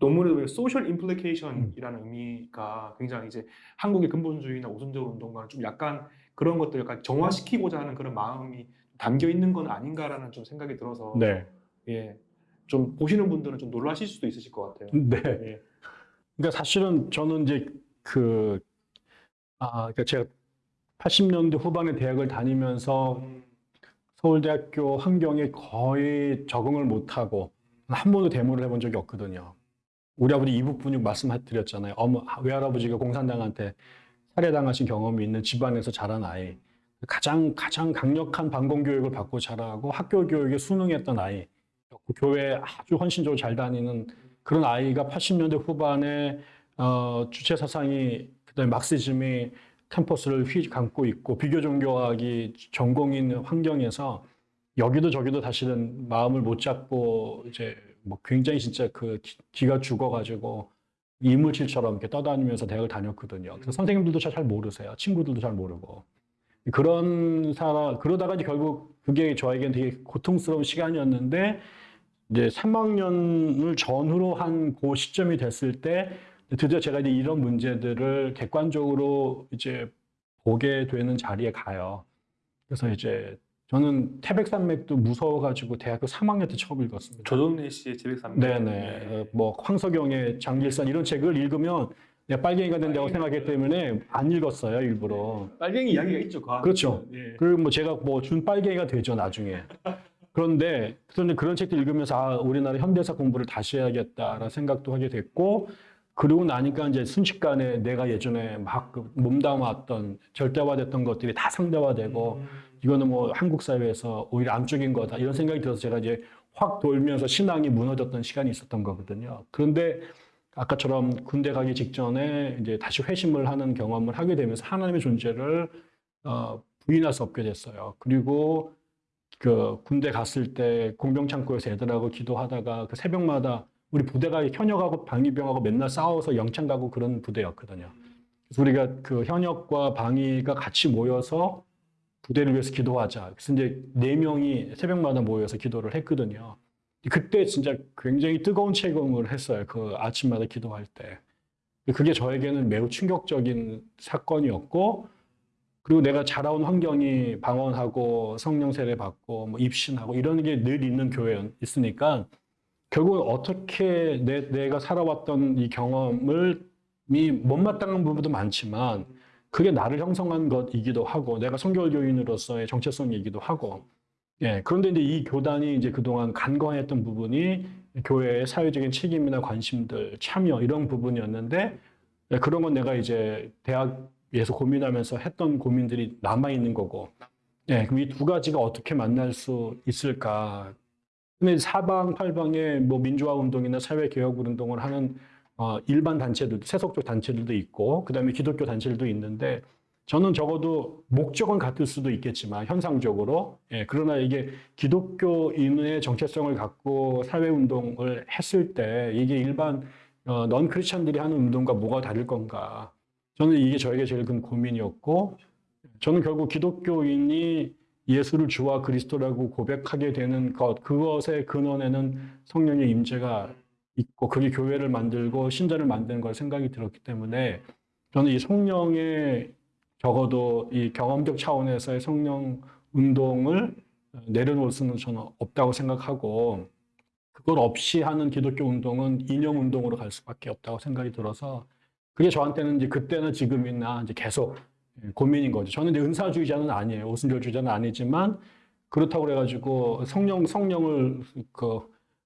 보면 소셜 임플리케이션이라는 의미가 굉장히 이제 한국의 근본주의나 오순절 운동과는 좀 약간 그런 것들 약간 정화시키고자 하는 그런 마음이 담겨 있는 건 아닌가라는 좀 생각이 들어서 네. 예. 좀 보시는 분들은 좀 놀라실 수도 있으실 것 같아요. 네. 예. 그러니까 사실은 저는 이제 그, 아, 그러니까 제가 80년대 후반에 대학을 다니면서 음, 서울대학교 환경에 거의 적응을 못하고 한 번도 데모를 해본 적이 없거든요. 우리 아버지 이북 분육 말씀드렸잖아요. 어머, 외할아버지가 공산당한테 살해당하신 경험이 있는 집안에서 자란 아이. 가장, 가장 강력한 반공 교육을 받고 자라고 학교 교육에 순응했던 아이. 교회 아주 헌신적으로 잘 다니는 그런 아이가 80년대 후반에 어, 주체 사상이 그다음에 막시즘이 캠퍼스를 휘감고 있고 비교 종교학이 전공인 환경에서 여기도 저기도 사실은 마음을 못 잡고 이제 뭐 굉장히 진짜 그 기- 기가 죽어가지고 이물질처럼 이렇게 떠다니면서 대학을 다녔거든요. 그래서 선생님들도 잘 모르세요. 친구들도 잘 모르고 그런 사람 그러다가 이제 결국 그게 저에겐 되게 고통스러운 시간이었는데 이제 3학년을 전후로 한 그 시점이 됐을 때 드디어 제가 이제 이런 문제들을 객관적으로 이제 보게 되는 자리에 가요. 그래서 이제 저는 태백산맥도 무서워가지고 대학교 3학년 때 처음 읽었습니다. 조정래 씨의 제백삼. 네네. 어, 뭐 황석영의 장길산 이런 책을 읽으면 내가 빨갱이가 된다고 생각했기 때문에 안 읽었어요 일부러. 빨갱이 이야기가 있죠. 그 안에. 그렇죠. 예. 그리고 뭐 제가 뭐 준 빨갱이가 되죠 나중에. 그런데 그런데 그런 책들 읽으면서 아, 우리나라 현대사 공부를 다시 해야겠다라는 생각도 하게 됐고 그러고 나니까 이제 순식간에 내가 예전에 막그 몸담았던 절대화됐던 것들이 다 상대화되고 음, 이거는 뭐 한국 사회에서 오히려 암적인 거다 이런 생각이 들어서 제가 이제 확 돌면서 신앙이 무너졌던 시간이 있었던 거거든요. 그런데 아까처럼 군대 가기 직전에 이제 다시 회심을 하는 경험을 하게 되면서 하나님의 존재를 어, 부인할 수 없게 됐어요. 그리고 그 군대 갔을 때 공병창고에서 애들하고 기도하다가 그 새벽마다 우리 부대가 현역하고 방위병하고 맨날 싸워서 영창 가고 그런 부대였거든요. 그래서 우리가 그 현역과 방위가 같이 모여서 부대를 위해서 기도하자. 그래서 이제 네 명이 새벽마다 모여서 기도를 했거든요. 그때 진짜 굉장히 뜨거운 체험을 했어요. 그 아침마다 기도할 때. 그게 저에게는 매우 충격적인 사건이었고, 그리고 내가 자라온 환경이 방언하고 성령 세례 받고 뭐 입신하고 이런 게 늘 있는 교회에 있으니까 결국은 어떻게 내, 내가 살아왔던 이 경험을 이 못마땅한 부분도 많지만 그게 나를 형성한 것이기도 하고 내가 성결 교인으로서의 정체성이기도 하고. 예 그런데 이제 이 교단이 이제 그동안 간과했던 부분이 교회의 사회적인 책임이나 관심들 참여 이런 부분이었는데 예, 그런 건 내가 이제 대학에서 고민하면서 했던 고민들이 남아 있는 거고. 예 그럼 이 두 가지가 어떻게 만날 수 있을까 근데 사방 팔방에 뭐 민주화 운동이나 사회 개혁 운동을 하는 어, 일반 단체들, 세속적 단체들도 있고, 그 다음에 기독교 단체들도 있는데, 저는 적어도 목적은 같을 수도 있겠지만, 현상적으로. 예, 그러나 이게 기독교인의 정체성을 갖고 사회 운동을 했을 때, 이게 일반, 어, 넌 크리스천들이 하는 운동과 뭐가 다를 건가. 저는 이게 저에게 제일 큰 고민이었고, 저는 결국 기독교인이 예수를 주와 그리스도라고 고백하게 되는 것, 그것의 근원에는 성령의 임재가 있고 그게 교회를 만들고 신자를 만드는 걸 생각이 들었기 때문에 저는 이 성령의 적어도 이 경험적 차원에서의 성령 운동을 내려놓을 수는 저는 없다고 생각하고 그걸 없이 하는 기독교 운동은 이념 운동으로 갈 수밖에 없다고 생각이 들어서 그게 저한테는 이제 그때나 지금이나 이제 계속 예, 고민인 거죠. 저는 은사주의자는 아니에요. 오순절주의자는 아니지만 그렇다고 그래가지고 성령 성령을 그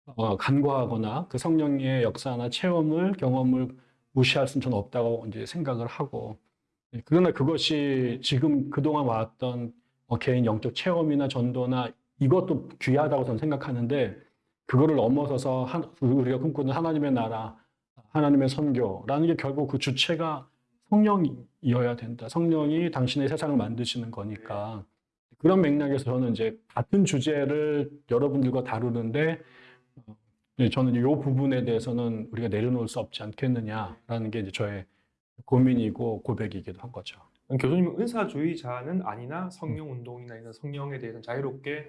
어, 간과하거나 그 성령의 역사나 체험을 경험을 무시할 수는 저는 없다고 이제 생각을 하고 예, 그러나 그것이 지금 그동안 왔던 어, 개인 영적 체험이나 전도나 이것도 귀하다고 저는 생각하는데 그거를 넘어서서 한- 우리가 꿈꾸는 하나님의 나라, 하나님의 선교라는 게 결국 그 주체가 성령 이어야 된다. 성령이 당신의 세상을 만드시는 거니까 그런 맥락에서 저는 이제 같은 주제를 여러분들과 다루는데 어, 네, 저는 이 부분에 대해서는 우리가 내려놓을 수 없지 않겠느냐라는 게 이제 저의 고민이고 고백이기도 한 거죠. 교수님은 은사주의자는 아니나 성령 운동이나 이런 성령에 대해서는 자유롭게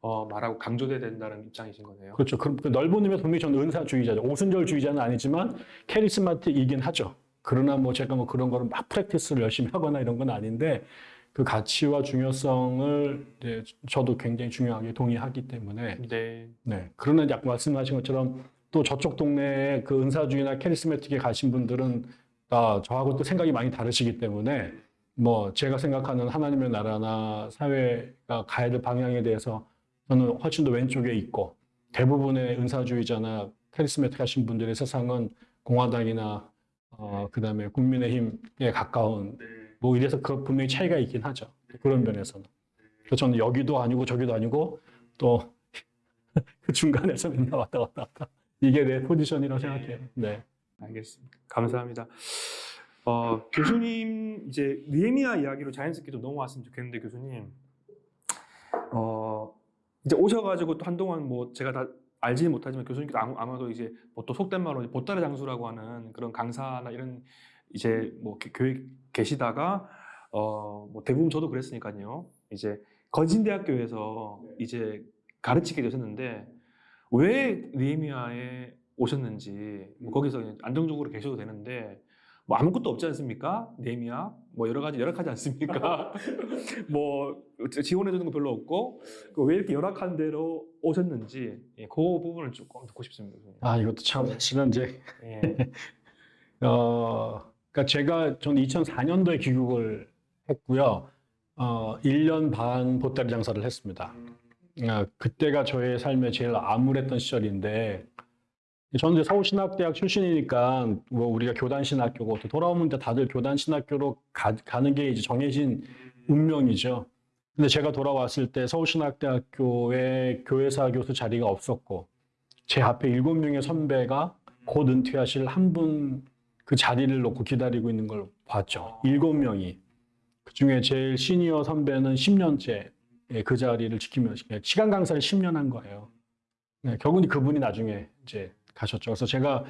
어, 말하고 강조돼야 된다는 입장이신 거네요. 그렇죠. 그, 그 넓은 의미에서 분명히 저는 은사주의자죠. 오순절주의자는 아니지만 캐리스마틱이긴 하죠. 그러나 뭐 제가 뭐 그런 거를 막 프랙티스를 열심히 하거나 이런 건 아닌데 그 가치와 중요성을 이제 저도 굉장히 중요하게 동의하기 때문에 네. 네. 그러나 아까 말씀하신 것처럼 또 저쪽 동네에 그 은사주의나 charismatic에 가신 분들은 아, 저하고 또 생각이 많이 다르시기 때문에 뭐 제가 생각하는 하나님의 나라나 사회가 가야 될 방향에 대해서 저는 훨씬 더 왼쪽에 있고 대부분의 은사주의자나 charismatic 하신 분들의 세상은 공화당이나 어, 그 다음에 국민의힘에 가까운 뭐 이래서 그 분명히 차이가 있긴 하죠. 그런 면에서는. 그래서 저는 여기도 아니고 저기도 아니고 또 그 중간에서 맨날 왔다 갔다 왔다. 이게 내 포지션이라고 생각해요. 네. 알겠습니다. 감사합니다. 어, 교수님 이제 느헤미야 이야기로 자연스럽게 좀 넘어왔으면 좋겠는데 교수님 어, 이제 오셔가지고 또 한동안 뭐 제가 다 알지는 못하지만 교수님께서 아마도 이제 뭐또 속된 말로 보따리 장수라고 하는 그런 강사나 이런 이제 뭐 교- 교회 계시다가 어, 뭐 대부분 저도 그랬으니까요. 이제 거진대학교에서 이제 가르치게 되셨는데 왜 느헤미야에 오셨는지 뭐 거기서 그냥 안정적으로 계셔도 되는데 뭐 아무것도 없지 않습니까? 네미야 뭐 여러 가지 열악하지 않습니까? 뭐 지원해 주는 거 별로 없고 그왜 이렇게 열악한 데로 오셨는지 예, 그 부분을 조금 듣고 싶습니다. 아 이것도 참 사실은 이제 예. 어 그러니까 제가 저는 2004년도에 귀국을 했고요. 어 1년 반 보따리 장사를 했습니다. 아, 그때가 저의 삶에 제일 암울했던 시절인데 저는 이제 서울신학대학 출신이니까 뭐 우리가 교단신학교고 또 돌아오면 다들 교단신학교로 가, 가는 게 이제 정해진 운명이죠. 근데 제가 돌아왔을 때 서울신학대학교에 교회사 교수 자리가 없었고 제 앞에 일곱 명의 선배가 곧 은퇴하실 한 분 그 자리를 놓고 기다리고 있는 걸 봤죠. 일곱 명이. 그 중에 제일 시니어 선배는 10년째 그 자리를 지키면서 시간 강사를 10년 한 거예요. 네, 결국은 그분이 나중에 이제 가셨죠. 그래서 제가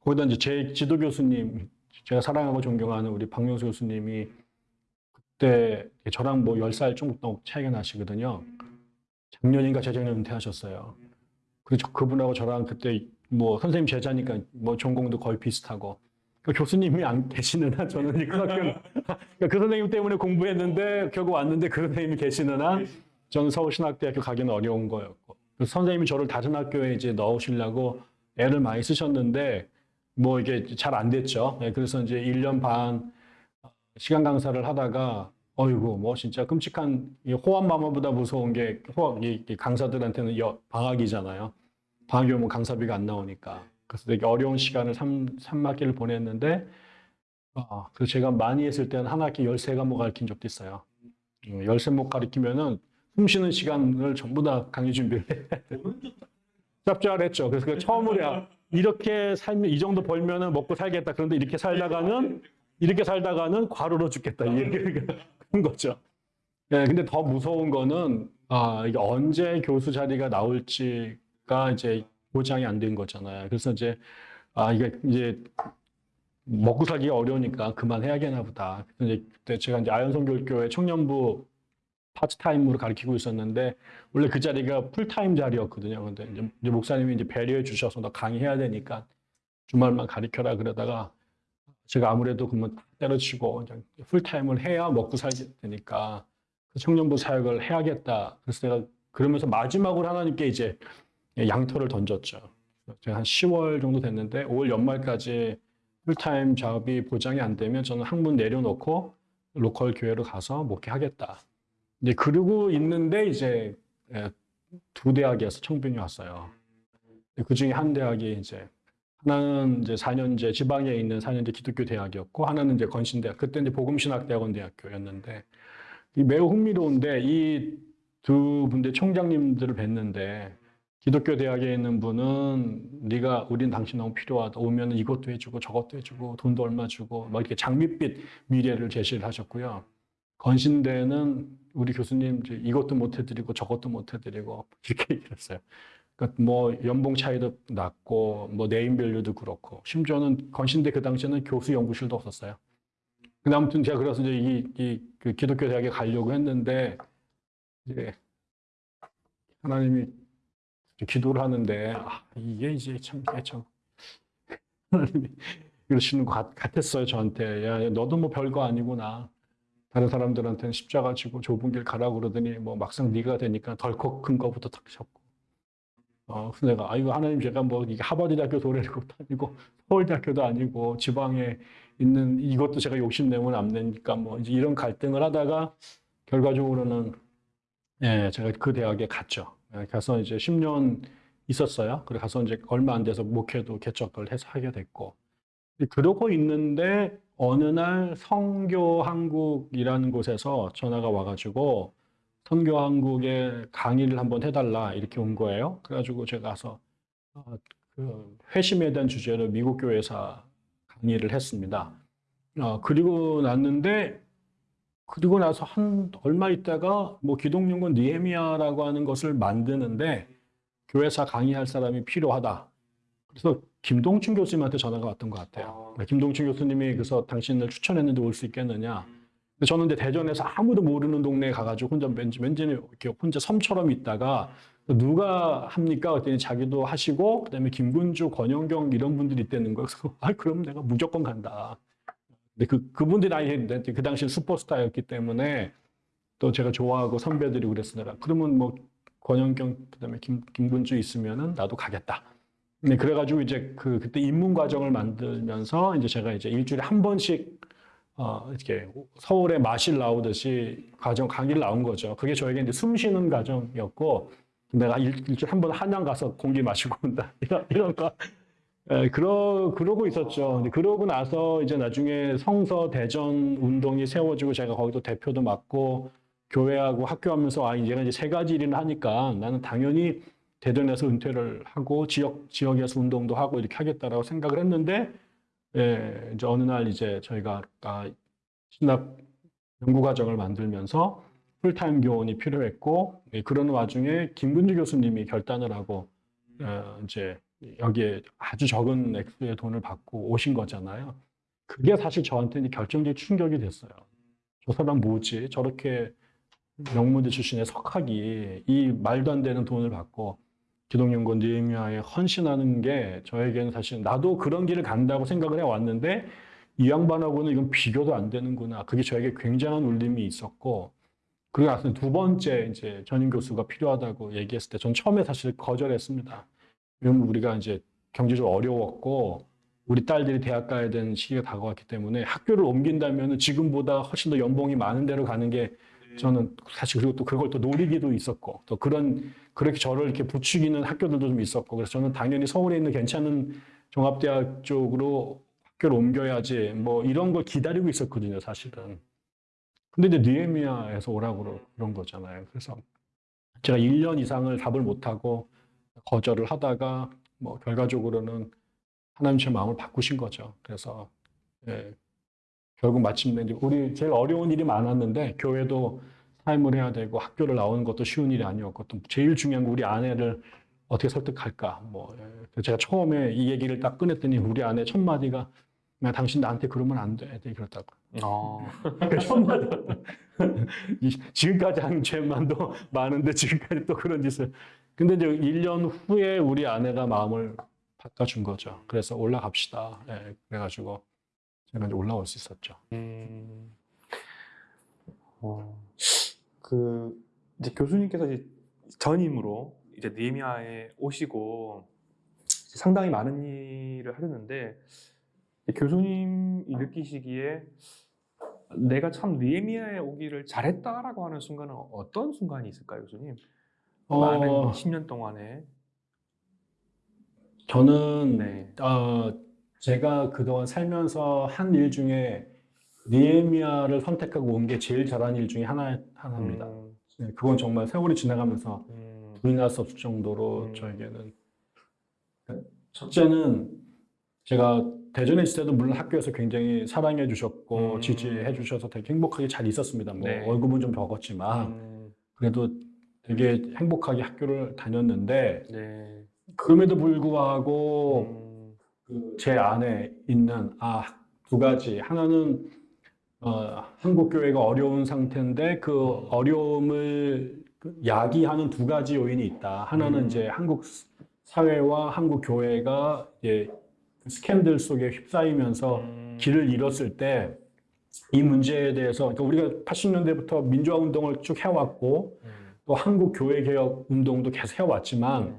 거기다 이제 제 지도 교수님, 제가 사랑하고 존경하는 우리 박명수 교수님이 그때 저랑 뭐 10살 정도 차이가 나시거든요. 작년인가 재작년 은퇴하셨어요. 그래서 그분하고 저랑 그때 뭐 선생님 제자니까 뭐 전공도 거의 비슷하고 그 교수님이 안 계시는 한 저는 학교 그러니까 그 선생님 때문에 공부했는데 결국 왔는데 그 선생님이 계시는 한 저는 서울신학대학교 가기는 어려운 거였고 선생님이 저를 다른 학교에 이제 넣으시려고 애를 많이 쓰셨는데 뭐 이게 잘 안 됐죠. 네, 그래서 이제 1년 반 시간 강사를 하다가 어이구 뭐 진짜 끔찍한 이 호환마마보다 무서운 게 호환 이, 이 강사들한테는 여, 방학이잖아요. 방학이 오면 강사비가 안 나오니까. 그래서 되게 어려운 시간을 3, 삼학기를 보냈는데 아, 그래서 제가 많이 했을 때는 한 학기 13과목 가르친 적도 있어요. 13목 가르치면은 숨 쉬는 시간을 전부 다 강의 준비를 해. 짭짤했죠. 그래서 그 처음으로 야, 이렇게 살면 이 정도 벌면은 먹고 살겠다. 그런데 이렇게 살다가는 이렇게 살다가는 과로로 죽겠다. 이렇게 그런 거죠. 예, 근데 더 무서운 거는 아, 이게 언제 교수 자리가 나올지가 이제 보장이 안 된 거잖아요. 그래서 이제 아, 이게 이제 먹고 살기가 어려우니까 그만해야겠나 보다. 그래서 이제 그때 제가 이제 아현성교육교회 청년부 파트타임으로 가르치고 있었는데 원래 그 자리가 풀타임 자리였거든요. 근데 이제, 목사님이 이제 배려해 주셔서 너 강의해야 되니까 주말만 가르쳐라 그러다가 제가 아무래도 그러면 때려치고 풀타임을 해야 먹고 살게 되니까 그 청년부 사역을 해야겠다. 그래서 내가 그러면서 마지막으로 하나님께 이제 양털을 던졌죠. 제가 한 10월 정도 됐는데 5월 연말까지 풀타임 작업이 보장이 안 되면 저는 학문 내려놓고 로컬 교회로 가서 목회하겠다. 이제 그러고 있는데 이제 예, 두 대학에서 청빙이 왔어요. 그 중에 한 대학이 이제 하나는 이제 4년제 지방에 있는 4년제 기독교 대학이었고 하나는 이제 건신대학 그때 이제 복음신학대학원 대학교였는데 이 매우 흥미로운데 이 두 분의 총장님들을 뵀는데 기독교 대학에 있는 분은 네가 우린 당신 너무 필요하다 오면 이것도 해주고 저것도 해주고 돈도 얼마 주고 막 이렇게 장밋빛 미래를 제시를 하셨고요. 건신대는 우리 교수님 이것도 못 해드리고 저것도 못 해드리고 이렇게 얘기했어요. 그러니까 뭐 연봉 차이도 낮고 뭐 네임밸류도 그렇고 심지어는 건신대 그 당시에는 교수 연구실도 없었어요. 근데 아무튼 제가 그래서 이제 이, 이, 그 기독교 대학에 가려고 했는데 이제 하나님이 기도를 하는데 아, 이게 이제 참, 참 하나님이 이러시는 것 같, 같았어요 저한테 야 너도 뭐 별거 아니구나 다른 사람들한테는 십자가 지고 좁은 길 가라고 그러더니 뭐 막상 네가 되니까 덜컥 큰 거부터 탁 잡고 어, 그래서 내가 아이고 하나님 제가 뭐 이게 하버드 대학교 도래고 아니고 서울대학교도 아니고 지방에 있는 이것도 제가 욕심 내면 안 되니까 뭐 이제 이런 갈등을 하다가 결과적으로는 예, 제가 그 대학에 갔죠. 예, 가서 이제 10년 있었어요. 그래 가서 이제 얼마 안 돼서 목회도 개척을 해서 하게 됐고 그러고 있는데 어느 날 성교 한국이라는 곳에서 전화가 와가지고 선교 한국에 강의를 한번 해달라 이렇게 온 거예요. 그래가지고 제가 가서 어, 그 회심에 대한 주제로 미국 교회사 강의를 했습니다. 어, 그리고 났는데 그리고 나서 한 얼마 있다가 뭐 기독연구원 니에미아라고 하는 것을 만드는데 교회사 강의할 사람이 필요하다. 그래서 김동춘 교수님한테 전화가 왔던 것 같아요. 네, 김동춘 교수님이 그래서 당신을 추천했는데 올 수 있겠느냐. 근데 저는 이제 대전에서 아무도 모르는 동네에 가가지고 혼자 왠지, 왠지 이렇게 혼자 섬처럼 있다가 누가 합니까? 그랬더니 자기도 하시고 그다음에 김군주, 권영경 이런 분들이 있다는 거예요. 그래서 아 그럼 내가 무조건 간다. 근데 그 그분들이 아니 그 당시 슈퍼스타였기 때문에 또 제가 좋아하고 선배들이 그랬으니까 그러면 뭐 권영경 그다음에 김 김군주 있으면은 나도 가겠다. 네, 그래가지고 이제 그 그때 입문 과정을 만들면서 이제 제가 이제 일주일에 한 번씩 어, 이렇게 서울에 마실 나오듯이 과정 강의를 나온 거죠. 그게 저에게 이제 숨 쉬는 과정이었고 내가 일, 일주일에 한 번 한양 가서 공기 마시고 온다 이런 이런 거. 에, 그러 그러고 있었죠. 근데 그러고 나서 이제 나중에 성서 대전 운동이 세워지고 제가 거기도 대표도 맡고 교회하고 학교 하면서 아 이제는 이제 세 가지 일을 하니까 나는 당연히 대전에서 은퇴를 하고 지역 지역에서 운동도 하고 이렇게 하겠다라고 생각을 했는데 예, 이제 어느 날 이제 저희가 아, 신학 연구 과정을 만들면서 풀타임 교원이 필요했고 예, 그런 와중에 김근주 교수님이 결단을 하고 어, 이제 여기에 아주 적은 액수의 돈을 받고 오신 거잖아요. 그게 사실 저한테는 결정적인 충격이 됐어요. 저 사람 뭐지? 저렇게 명문대 출신의 석학이 이 말도 안 되는 돈을 받고 기독연구원 니에미아에 헌신하는 게 저에게는 사실 나도 그런 길을 간다고 생각을 해왔는데 이 양반하고는 이건 비교도 안 되는구나. 그게 저에게 굉장한 울림이 있었고 그리고 나서 두 번째 이제 전임 교수가 필요하다고 얘기했을 때 전 처음에 사실 거절했습니다. 왜냐면 우리가 이제 경제적으로 어려웠고 우리 딸들이 대학 가야 되는 시기가 다가왔기 때문에 학교를 옮긴다면 지금보다 훨씬 더 연봉이 많은 데로 가는 게 저는 사실 그리고 또 그걸 또 노리기도 있었고 또 그런 그렇게 저를 이렇게 부추기는 학교들도 좀 있었고 그래서 저는 당연히 서울에 있는 괜찮은 종합대학 쪽으로 학교를 옮겨야지 뭐 이런 걸 기다리고 있었거든요 사실은. 근데 이제 니에미아에서 오라고 그런 거잖아요. 그래서 제가 1년 이상을 답을 못하고 거절을 하다가 뭐 결과적으로는 하나님 제 마음을 바꾸신 거죠. 그래서 예, 결국 마침내 이제 우리 제일 어려운 일이 많았는데 교회도 삶을 해야 되고 학교를 나오는 것도 쉬운 일이 아니었고 또 제일 중요한 건 우리 아내를 어떻게 설득할까 뭐 예. 제가 처음에 이 얘기를 딱 꺼냈더니 우리 아내 첫 마디가 야, 당신 나한테 그러면 안 돼. 그랬다고. 어. 그첫 마디. 이- 지금까지 한 죄만도 많은데 지금까지 또 그런 짓을. 근데 이제 1년 후에 우리 아내가 마음을 바꿔준 거죠. 그래서 올라갑시다. 예, 그래가지고 이제 올라올 수 있었죠. 음, 어, 그 이제 교수님께서 이제 전임으로 이제 니에미아에 오시고 이제 상당히 많은 일을 하셨는데 교수님이 느끼시기에 내가 참 느헤미야에 오기를 잘했다라고 하는 순간은 어떤 순간이 있을까요, 교수님? 많은 어, 10년 동안에. 저는 네. 어, 제가 그동안 살면서 한 일 중에 니에미아를 선택하고 온 게 제일 잘한 일 중에 하나, 하나입니다. 음, 네, 그건 정말 세월이 지나가면서 음, 부인할 수 없을 정도로 음. 저에게는 첫째는 제가 대전에 있을 때도 물론 학교에서 굉장히 사랑해 주셨고 음. 지지해 주셔서 되게 행복하게 잘 있었습니다. 뭐 네. 월급은 좀 적었지만 음, 그래도 되게 행복하게 학교를 다녔는데 네. 그럼에도 불구하고 음, 그 제 안에 있는 아 두 가지 하나는 어, 한국 교회가 어려운 상태인데 그 어려움을 그 야기하는 두 가지 요인이 있다. 하나는 음. 이제 한국 사회와 한국 교회가 이제 그 스캔들 속에 휩싸이면서 음, 길을 잃었을 때 이 문제에 대해서 그러니까 우리가 80년대부터 민주화 운동을 쭉 해왔고 음, 또 한국 교회 개혁 운동도 계속 해왔지만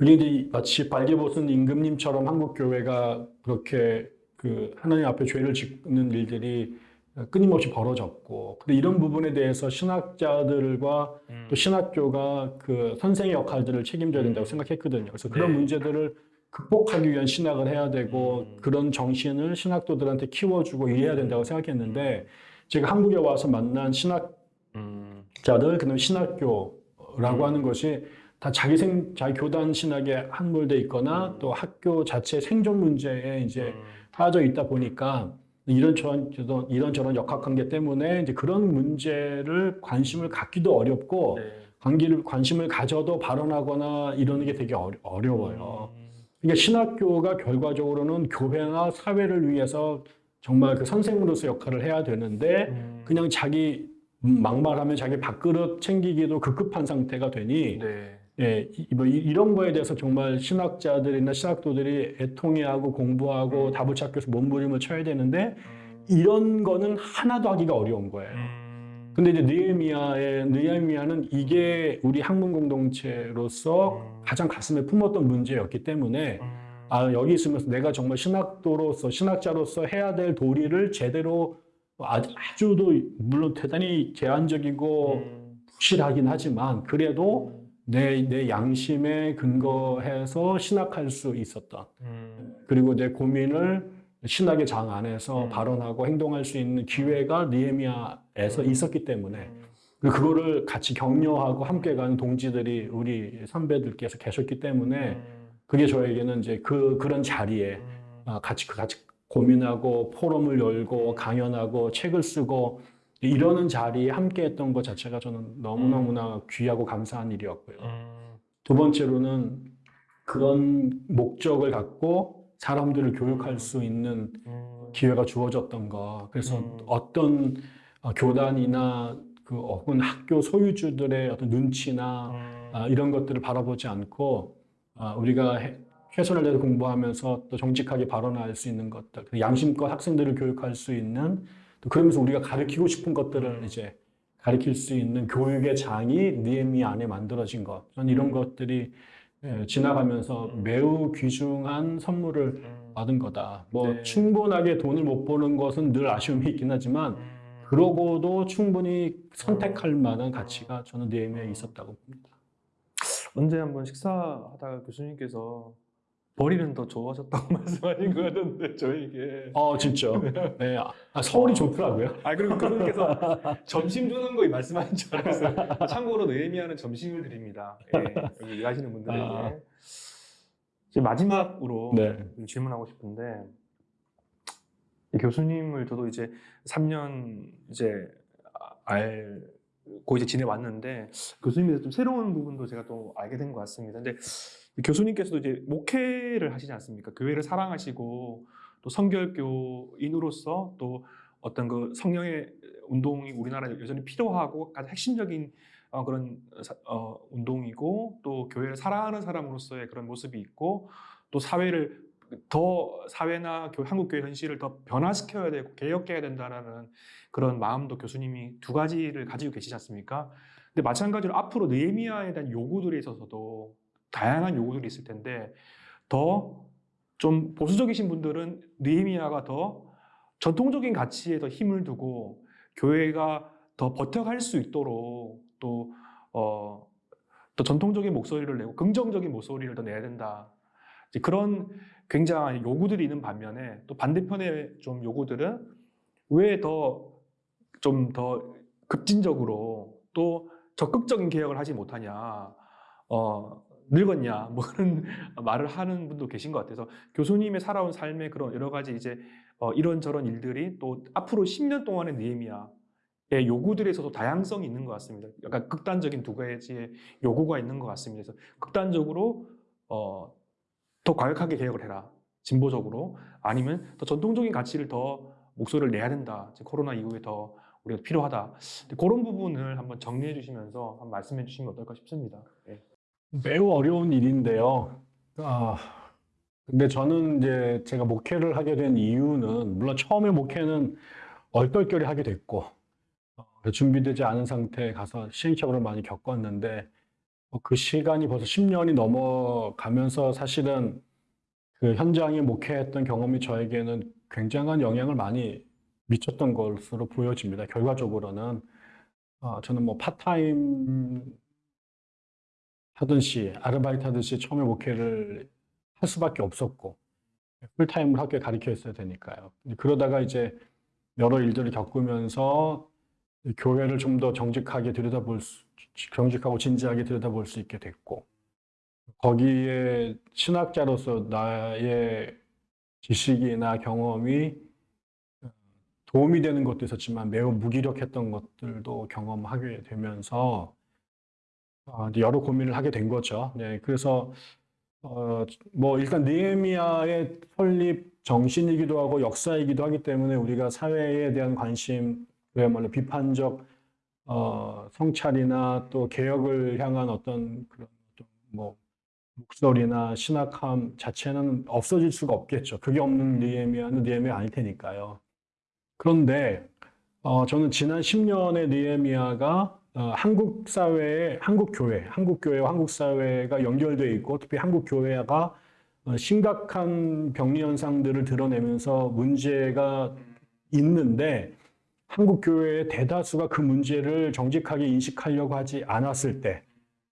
음, 이제 마치 발개벗은 임금님처럼 한국 교회가 그렇게 그 하나님 앞에 죄를 짓는 일들이 끊임없이 벌어졌고 근데 이런 부분에 대해서 신학자들과 음, 또 신학교가 그 선생의 역할들을 책임져야 된다고 생각했거든요. 그래서 그런 네. 문제들을 극복하기 위한 신학을 해야 되고 음. 그런 정신을 신학도들한테 키워주고 이래야 된다고 생각했는데 제가 한국에 와서 만난 신학 음, 자들 그다음에 신학교라고 음. 하는 것이 다 자기 생 자기 교단 신학에 함몰돼 있거나 음. 또 학교 자체 생존 문제에 이제 음, 빠져 있다 보니까 이런 저런 이런 저런 역학관계 때문에 이제 그런 문제를 관심을 갖기도 어렵고 네. 관계를 관심을 가져도 발언하거나 이러는 게 되게 어려. 음, 그러니까 신학교가 결과적으로는 교회나 사회를 위해서 정말 그 선생으로서 역할을 해야 되는데 음, 그냥 자기 막말하면 자기 밥그릇 챙기기도 급급한 상태가 되니 네. 예, 이, 뭐 이- 이런 거에 대해서 정말 신학자들이나 신학도들이 애통해하고 공부하고 음. 답을 찾기 위해서 몸부림을 쳐야 되는데 음, 이런 거는 하나도 하기가 어려운 거예요. 음, 근데 이제 느헤미야의 느헤미야는 이게 우리 학문 공동체로서 음. 가장 가슴에 품었던 문제였기 때문에 음, 아 여기 있으면서 내가 정말 신학도로서 신학자로서 해야 될 도리를 제대로 아주, 아주도 물론 대단히 제한적이고 음, 부실하긴 하지만 그래도 내, 내 양심에 근거해서 신학할 수 있었던. 음, 그리고 내 고민을 신학의 장 안에서 음. 발언하고 행동할 수 있는 기회가 니에미아에서 음. 있었기 때문에 음, 그리고 그거를 같이 격려하고 함께 가는 동지들이 우리 선배들께서 계셨기 때문에 음, 그게 저에게는 이제 그 그런 자리에 음, 아, 같이 그 같이 고민하고 포럼을 열고 강연하고 책을 쓰고 이러는 자리에 함께 했던 것 자체가 저는 너무너무나 귀하고 감사한 일이었고요. 음, 두 번째로는 그런 목적을 갖고 사람들을 교육할 수 있는 음, 기회가 주어졌던 거. 그래서 음. 어떤 어, 교단이나 그 혹은 학교 소유주들의 어떤 눈치나 음, 아, 이런 것들을 바라보지 않고 아, 우리가 해- 최선을 다해서 공부하면서 또 정직하게 발언할 수 있는 것들, 그 양심껏 학생들을 교육할 수 있는 또 그러면서 우리가 가르치고 싶은 것들을 이제 가르칠 수 있는 교육의 장이 니에미 안에 만들어진 것. 이런 것들이 예, 지나가면서 매우 귀중한 선물을 음, 받은 거다. 뭐 네. 충분하게 돈을 못 버는 것은 늘 아쉬움이 있긴 하지만 음, 그러고도 충분히 선택할 만한 가치가 저는 니에미에 있었다고 봅니다. 언제 한번 식사하다가 교수님께서 버리는 더 좋아졌다고 말씀하신 것 같은데 저에게 어, 진짜. 네. 아, 서울이 좋더라고요. 아 그리고 교수님께서 점심 주는 거 말씀하신 줄 알았어요 참고로 느헤미야는 점심을 드립니다 예, 여기 일하시는 분들에게 아. 이제 마지막으로 네. 좀 질문하고 싶은데 이 교수님을 저도 이제 3년 이제 알고 이제 지내왔는데 교수님에서 좀 새로운 부분도 제가 또 알게 된 것 같습니다. 근데 이 교수님께서도 이제 목회를 하시지 않습니까? 교회를 사랑하시고 또 성결교인으로서 또 어떤 그 성령의 운동이 우리나라에 여전히 필요하고 가장 핵심적인 어, 그런 사- 어, 운동이고 또 교회를 사랑하는 사람으로서의 그런 모습이 있고 또 사회를 더 사회나 교- 한국 교회 현실을 더 변화시켜야 되고 개혁해야 된다라는 그런 마음도 교수님이 두 가지를 가지고 계시지 않습니까? 근데 마찬가지로 앞으로 느헤미야에 대한 요구들에 있어서도 다양한 요구들이 있을 텐데 더 좀 보수적이신 분들은 느헤미야가 더 전통적인 가치에 더 힘을 두고 교회가 더 버텨갈 수 있도록 또, 어, 또 전통적인 목소리를 내고 긍정적인 목소리를 더 내야 된다. 그런 굉장한 요구들이 있는 반면에 또 반대편의 좀 요구들은 왜 더 좀 더 급진적으로 또 적극적인 개혁을 하지 못하냐, 어, 늙었냐, 뭐 그런 말을 하는 분도 계신 것 같아서 교수님의 살아온 삶의 그런 여러 가지 이제 어, 이런저런 일들이 또 앞으로 10년 동안의 느헤미야의 요구들에 있어서 다양성이 있는 것 같습니다. 약간 극단적인 두 가지의 요구가 있는 것 같습니다. 그래서 극단적으로 어, 더 과격하게 개혁을 해라. 진보적으로. 아니면 더 전통적인 가치를 더 목소리를 내야 된다. 이제 코로나 이후에 더 우리가 필요하다. 그런 부분을 한번 정리해 주시면서 한번 말씀해 주시면 어떨까 싶습니다. 예. 매우 어려운 일인데요. 아, 근데 저는 이제 제가 목회를 하게 된 이유는 물론 처음에 목회는 얼떨결에 하게 됐고 어, 준비되지 않은 상태에 가서 시행착오를 많이 겪었는데 어, 그 시간이 벌써 10년이 넘어가면서 사실은 그 현장에 목회했던 경험이 저에게는 굉장한 영향을 많이 미쳤던 것으로 보여집니다. 결과적으로는 어, 저는 뭐 파트타임 하듯이 아르바이트 하듯이 처음에 목회를 할 수밖에 없었고 풀타임을 학교에 가르쳐 있어야 되니까요. 그러다가 이제 여러 일들을 겪으면서 교회를 좀 더 정직하게 들여다볼 수, 정직하고 진지하게 들여다볼 수 있게 됐고 거기에 신학자로서 나의 지식이나 경험이 도움이 되는 것도 있었지만 매우 무기력했던 것들도 경험하게 되면서 여러 고민을 하게 된 거죠. 네, 그래서 어, 뭐 일단 느헤미야의 설립 정신이기도 하고 역사이기도 하기 때문에 우리가 사회에 대한 관심, 그야말로 비판적 어, 성찰이나 또 개혁을 향한 어떤 그런 좀뭐 목소리나 신학함 자체는 없어질 수가 없겠죠. 그게 없는 느헤미야는 느헤미야 아닐 테니까요. 그런데 어, 저는 지난 10년의 느헤미야가 어, 한국 사회에 한국 교회, 한국 교회와 한국 사회가 연결되어 있고 특히 한국 교회가 어, 심각한 병리 현상들을 드러내면서 문제가 있는데 한국 교회의 대다수가 그 문제를 정직하게 인식하려고 하지 않았을 때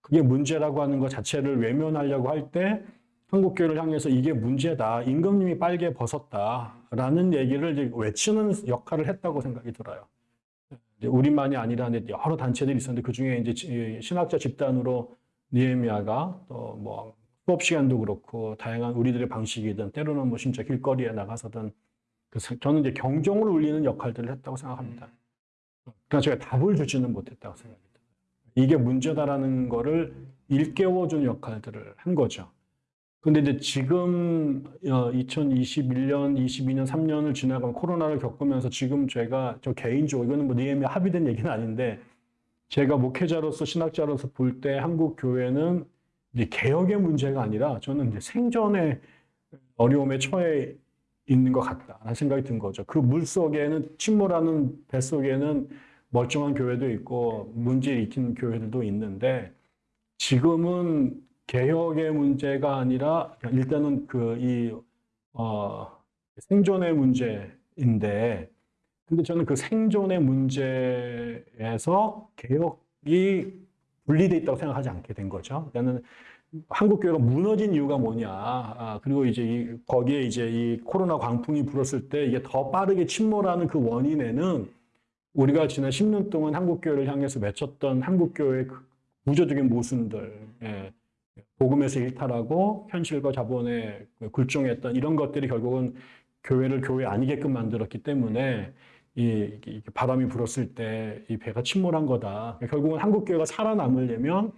그게 문제라고 하는 것 자체를 외면하려고 할 때 한국 교회를 향해서 이게 문제다. 임금님이 빨개 벗었다라는 얘기를 외치는 역할을 했다고 생각이 들어요. 우리만이 아니라 이제 여러 단체들이 있었는데 그 중에 이제 지- 신학자 집단으로 니에미아가 또 뭐 수업 시간도 그렇고 다양한 우리들의 방식이든 때로는 뭐 진짜 길거리에 나가서든 그 사- 저는 이제 경종을 울리는 역할들을 했다고 생각합니다. 그러나 제가 답을 주지는 못했다고 생각합니다. 이게 문제다라는 거를 일깨워준 역할들을 한 거죠. 근데 이제 지금 2021년, 22년, 3년을 지나간 코로나를 겪으면서 지금 제가 저 개인적으로 이거는 뭐 니엠이 합의된 얘기는 아닌데 제가 목회자로서 신학자로서 볼 때 한국 교회는 이제 개혁의 문제가 아니라 저는 이제 생존의 어려움에 처해 있는 것 같다라는 생각이 든 거죠. 그 물 속에는 침몰하는 배 속에는 멀쩡한 교회도 있고 문제 익힌 교회들도 있는데 지금은 개혁의 문제가 아니라 일단은 그이 어, 생존의 문제인데 근데 저는 그 생존의 문제에서 개혁이 분리돼 있다고 생각하지 않게 된 거죠. 나는 한국 교회가 무너진 이유가 뭐냐. 아, 그리고 이제 이, 거기에 이제 이 코로나 광풍이 불었을 때 이게 더 빠르게 침몰하는 그 원인에는 우리가 지난 10년 동안 한국 교회를 향해서 맺혔던 한국 교회의 그 구조적인 모순들, 예, 복음에서 일탈하고 현실과 자본에 굴종했던 이런 것들이 결국은 교회를 교회 아니게끔 만들었기 때문에 이, 이 바람이 불었을 때 이 배가 침몰한 거다. 결국은 한국 교회가 살아남으려면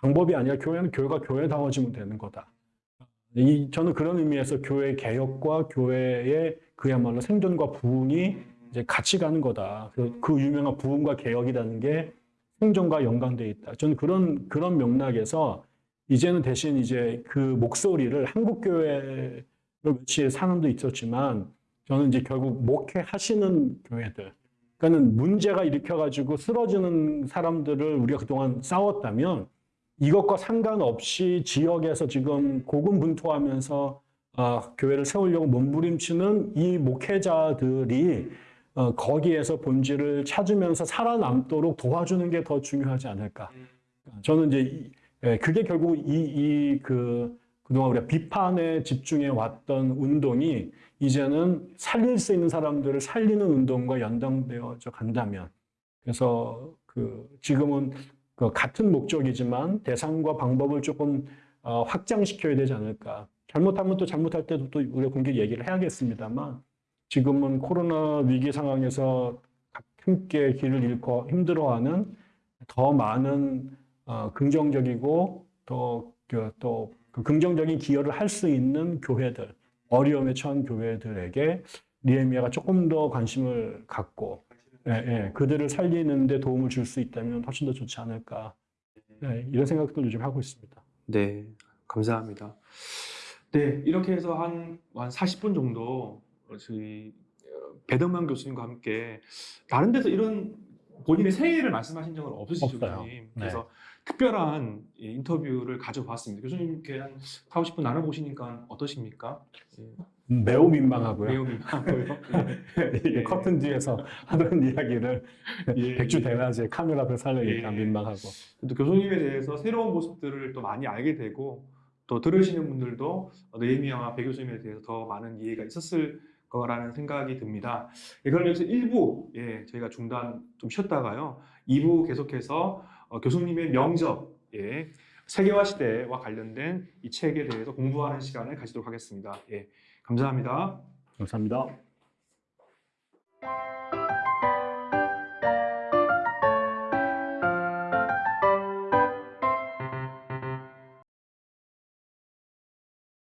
방법이 아니라 교회는 교회가 교회다워지면 되는 거다. 이, 저는 그런 의미에서 교회 개혁과 교회의 그야말로 생존과 부흥이 이제 같이 가는 거다. 그, 그 유명한 부흥과 개혁이라는 게 생존과 연관돼 있다. 저는 그런 그런 맥락에서 이제는 대신 이제 그 목소리를 한국 교회를 며칠 사람도 있었지만 저는 이제 결국 목회하시는 교회들, 그러니까는 문제가 일으켜가지고 쓰러지는 사람들을 우리가 그동안 싸웠다면 이것과 상관없이 지역에서 지금 고군분투하면서 어, 교회를 세우려고 몸부림치는 이 목회자들이 어, 거기에서 본질을 찾으면서 살아남도록 도와주는 게 더 중요하지 않을까. 저는 이제 이- 예, 그게 결국 이그 그동안 우리가 비판에 집중해 왔던 운동이 이제는 살릴 수 있는 사람들을 살리는 운동과 연동되어져 간다면 그래서 그 지금은 그 같은 목적이지만 대상과 방법을 조금 어, 확장시켜야 되지 않을까. 잘못하면 또 잘못할 때도 또 우리가 공개 얘기를 해야겠습니다만 지금은 코로나 위기 상황에서 함께 길을 잃고 힘들어하는 더 많은 어, 긍정적이고 또 또 그 긍정적인 기여를 할 수 있는 교회들 어려움에 처한 교회들에게 니에미아가 조금 더 관심을 갖고 예, 예, 그들을 살리는데 도움을 줄 수 있다면 훨씬 더 좋지 않을까 예, 이런 생각도 요즘 하고 있습니다. 네, 감사합니다. 네, 이렇게 해서 한, 한 40분 정도 저희 어, 배덕만 교수님과 함께 다른 데서 이런 본인의 생애를 말씀하신 적은 없으시죠. 교수님? 그래서 특별한 이 인터뷰를 가져봤습니다. 교수님께 한 4, 50분 나눠보시니까 어떠십니까? 예, 매우 민망하고요. 매우 민망하고요. 이게 예. 커튼 뒤에서 하던 이야기를 예. 백주 대낮에 카메라 앞에서 하려니까 예. 민망하고 또 교수님에 대해서 새로운 모습들을 또 많이 알게 되고 또 들으시는 분들도 네이미아와 배 교수님에 대해서 더 많은 이해가 있었을 거라는 생각이 듭니다. 예, 여기서 1부 예, 저희가 중단 좀 쉬었다가요. 2부 계속해서 어, 교수님의 명적, 예, 세계화 시대와 관련된 이 책에 대해서 공부하는 시간을 가지도록 하겠습니다. 예, 감사합니다. 감사합니다.